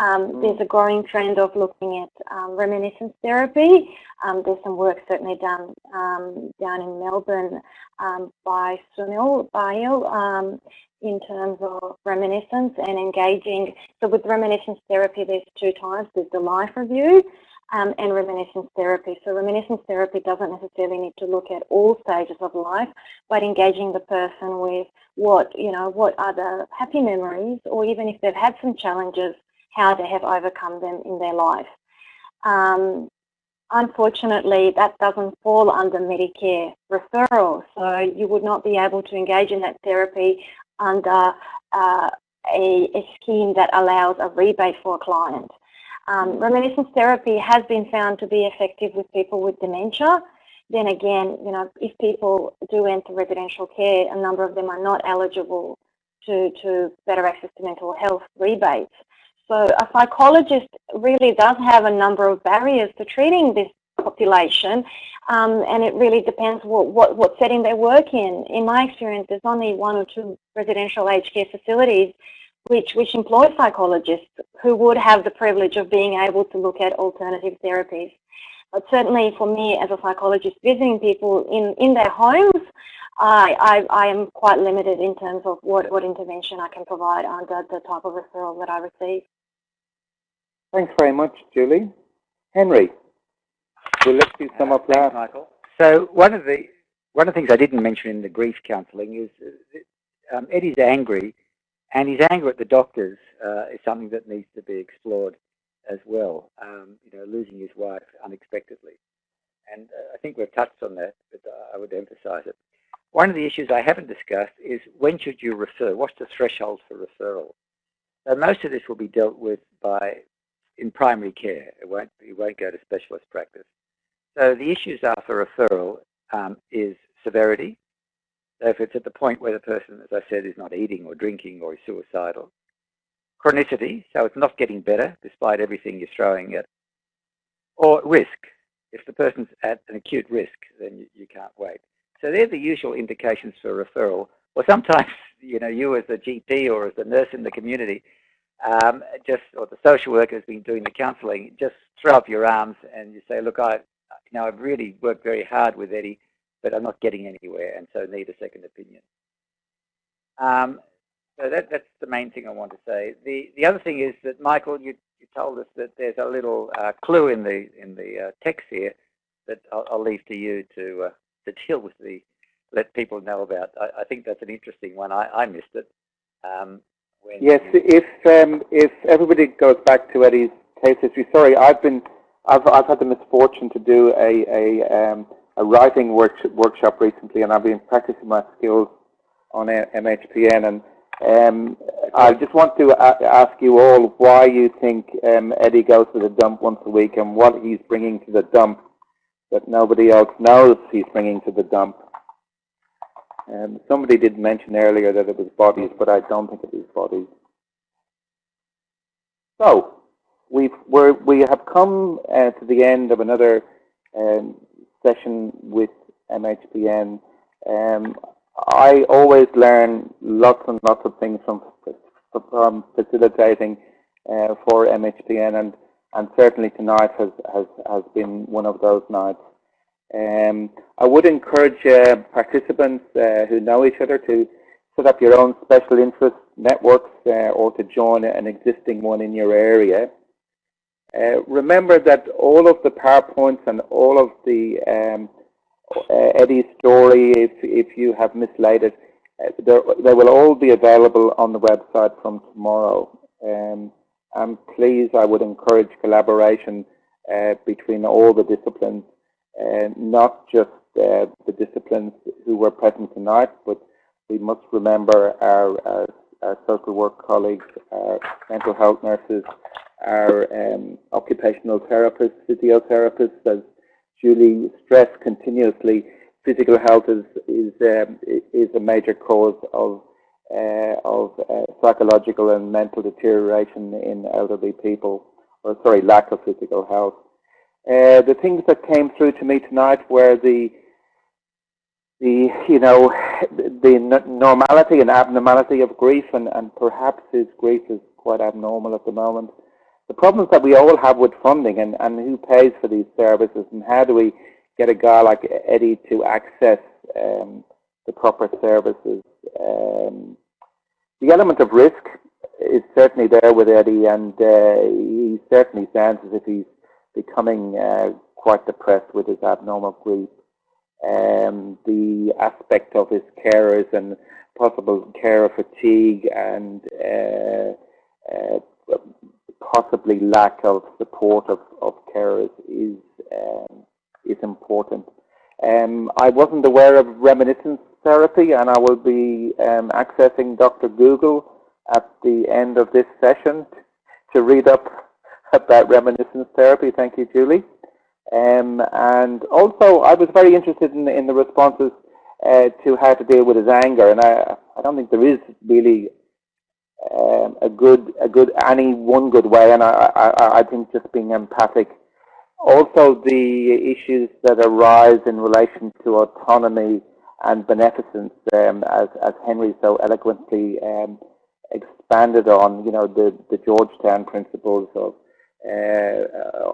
Um, mm. There's a growing trend of looking at um, reminiscence therapy. Um, there's some work certainly done um, down in Melbourne um, by Sunil Bhar um, in terms of reminiscence and engaging. So with reminiscence therapy, there's two types. There's the life review, um, and reminiscence therapy. So reminiscence therapy doesn't necessarily need to look at all stages of life, but engaging the person with what, you know, what are the happy memories, or even if they've had some challenges, how they have overcome them in their life. Um, unfortunately, that doesn't fall under Medicare referral, so you would not be able to engage in that therapy under uh, a, a scheme that allows a rebate for a client. Um, reminiscence therapy has been found to be effective with people with dementia. Then again, you know, if people do enter residential care, a number of them are not eligible to, to better access to mental health rebates. So a psychologist really does have a number of barriers to treating this population um, and it really depends what, what, what setting they work in. In my experience, there's only one or two residential aged care facilities which, which employ psychologists who would have the privilege of being able to look at alternative therapies. But certainly for me as a psychologist visiting people in, in their homes, I, I, I am quite limited in terms of what, what intervention I can provide under the type of referral that I receive. Thanks very much, Julie. Henry, we'll let you sum up that. Michael. So one of the one of the things I didn't mention in the grief counselling is um, Eddie's angry and his anger at the doctors uh, is something that needs to be explored as well. Um, you know, losing his wife unexpectedly. And uh, I think we've touched on that, but uh, I would emphasize it. One of the issues I haven't discussed is when should you refer? What's the threshold for referral? So most of this will be dealt with by in primary care. It won't, it won't go to specialist practice. So the issues are for referral um, is severity, so if it's at the point where the person, as I said, is not eating or drinking or is suicidal. Chronicity, so it's not getting better despite everything you're throwing at. Or risk. If the person's at an acute risk, then you, you can't wait. So they're the usual indications for referral. Or sometimes, you know, you as a GP or as a nurse in the community, um, just or the social worker has been doing the counselling, just throw up your arms and you say, look, I, you know, I've really worked very hard with Eddie but I'm not getting anywhere and so need a second opinion. Um, so that, that's the main thing I want to say. The, the other thing is that, Michael, you, you told us that there's a little uh, clue in the, in the uh, text here that I'll, I'll, leave to you to, uh, to deal with the, let people know about. I, I think that's an interesting one. I, I missed it. Um, yes, if, um, if everybody goes back to Eddie's case history, sorry, I've been, I've, I've had the misfortune to do a, a um, a writing work, workshop recently, and I've been practicing my skills on MHPN. And um, I just want to ask you all why you think um, Eddie goes to the dump once a week and what he's bringing to the dump that nobody else knows he's bringing to the dump. Um, somebody did mention earlier that it was bodies, but I don't think it is bodies. So, we've, we have come uh, to the end of another um, session with MHPN. Um, I always learn lots and lots of things from, from facilitating uh, for MHPN, and, and certainly tonight has, has, has been one of those nights. Um, I would encourage uh, participants uh, who know each other to set up your own special interest networks uh, or to join an existing one in your area. Uh, remember that all of the PowerPoints and all of the um, uh, Eddie's story, if, if you have mislaid it, uh, they will all be available on the website from tomorrow. Um, and please, I would encourage collaboration uh, between all the disciplines, uh, not just uh, the disciplines who were present tonight, but we must remember our, our, our social work colleagues, our mental health nurses, our um, occupational therapists, physiotherapists, as Julie stressed continuously, physical health is is um, is a major cause of uh, of uh, psychological and mental deterioration in elderly people, or sorry, lack of physical health. Uh, the things that came through to me tonight were the the you know the normality and abnormality of grief, and, and perhaps his grief is quite abnormal at the moment. The problems that we all have with funding and, and who pays for these services, and how do we get a guy like Eddie to access um, the proper services. Um, the element of risk is certainly there with Eddie, and uh, he certainly sounds as if he's becoming uh, quite depressed with his abnormal grief. Um, the aspect of his carers and possible carer fatigue and uh, uh, possibly lack of support of, of carers is um, is important. Um, I wasn't aware of reminiscence therapy, and I will be um, accessing Dr. Google at the end of this session to read up about reminiscence therapy. Thank you, Julie. Um, and also, I was very interested in, in the responses uh, to how to deal with his anger, and I, I don't think there is really um, a good, a good, any one good way. And I, I, I think just being empathic. Also, the issues that arise in relation to autonomy and beneficence, um, as, as Henry so eloquently um, expanded on, you know, the, the Georgetown principles of uh,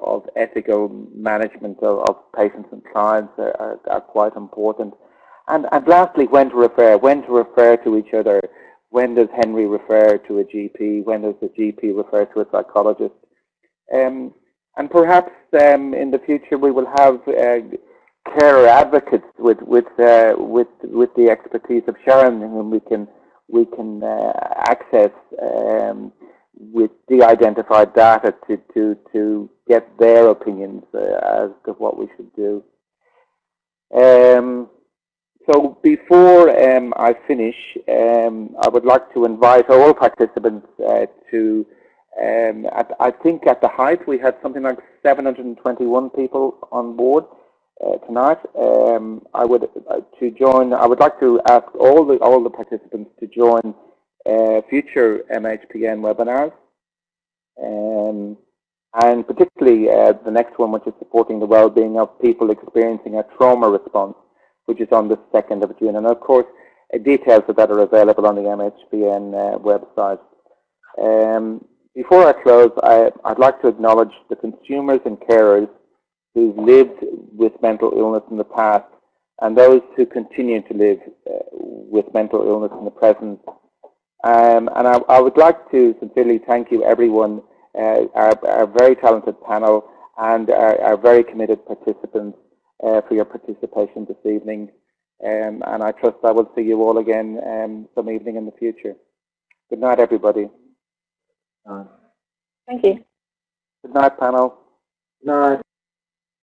of ethical management of, of, patients and clients are, are, are, quite important. And, and lastly, when to refer, when to refer to each other. When does Henry refer to a GP? When does the GP refer to a psychologist? Um, and perhaps um, in the future we will have uh, advocates with with uh, with with the expertise of Sharon, whom we can we can uh, access um, with de-identified data to to to get their opinions uh, as to what we should do. Um, so before um, I finish, um, I would like to invite all participants uh, to. Um, at, I think at the height we had something like 721 people on board uh, tonight. Um, I would uh, to join. I would like to ask all the all the participants to join uh, future MHPN webinars, um, and particularly uh, the next one, which is supporting the well-being of people experiencing a trauma response, which is on the 2nd of June. And of course, uh, details of that are available on the MHPN uh, website. Um, before I close, I, I'd like to acknowledge the consumers and carers who've lived with mental illness in the past and those who continue to live uh, with mental illness in the present. Um, and I, I, would like to sincerely thank you everyone, uh, our, our, very talented panel and our, our very committed participants uh, for your participation this evening. Um, and I trust I will see you all again um, some evening in the future. Good night, everybody. Thank you. Good night, panel. Good night.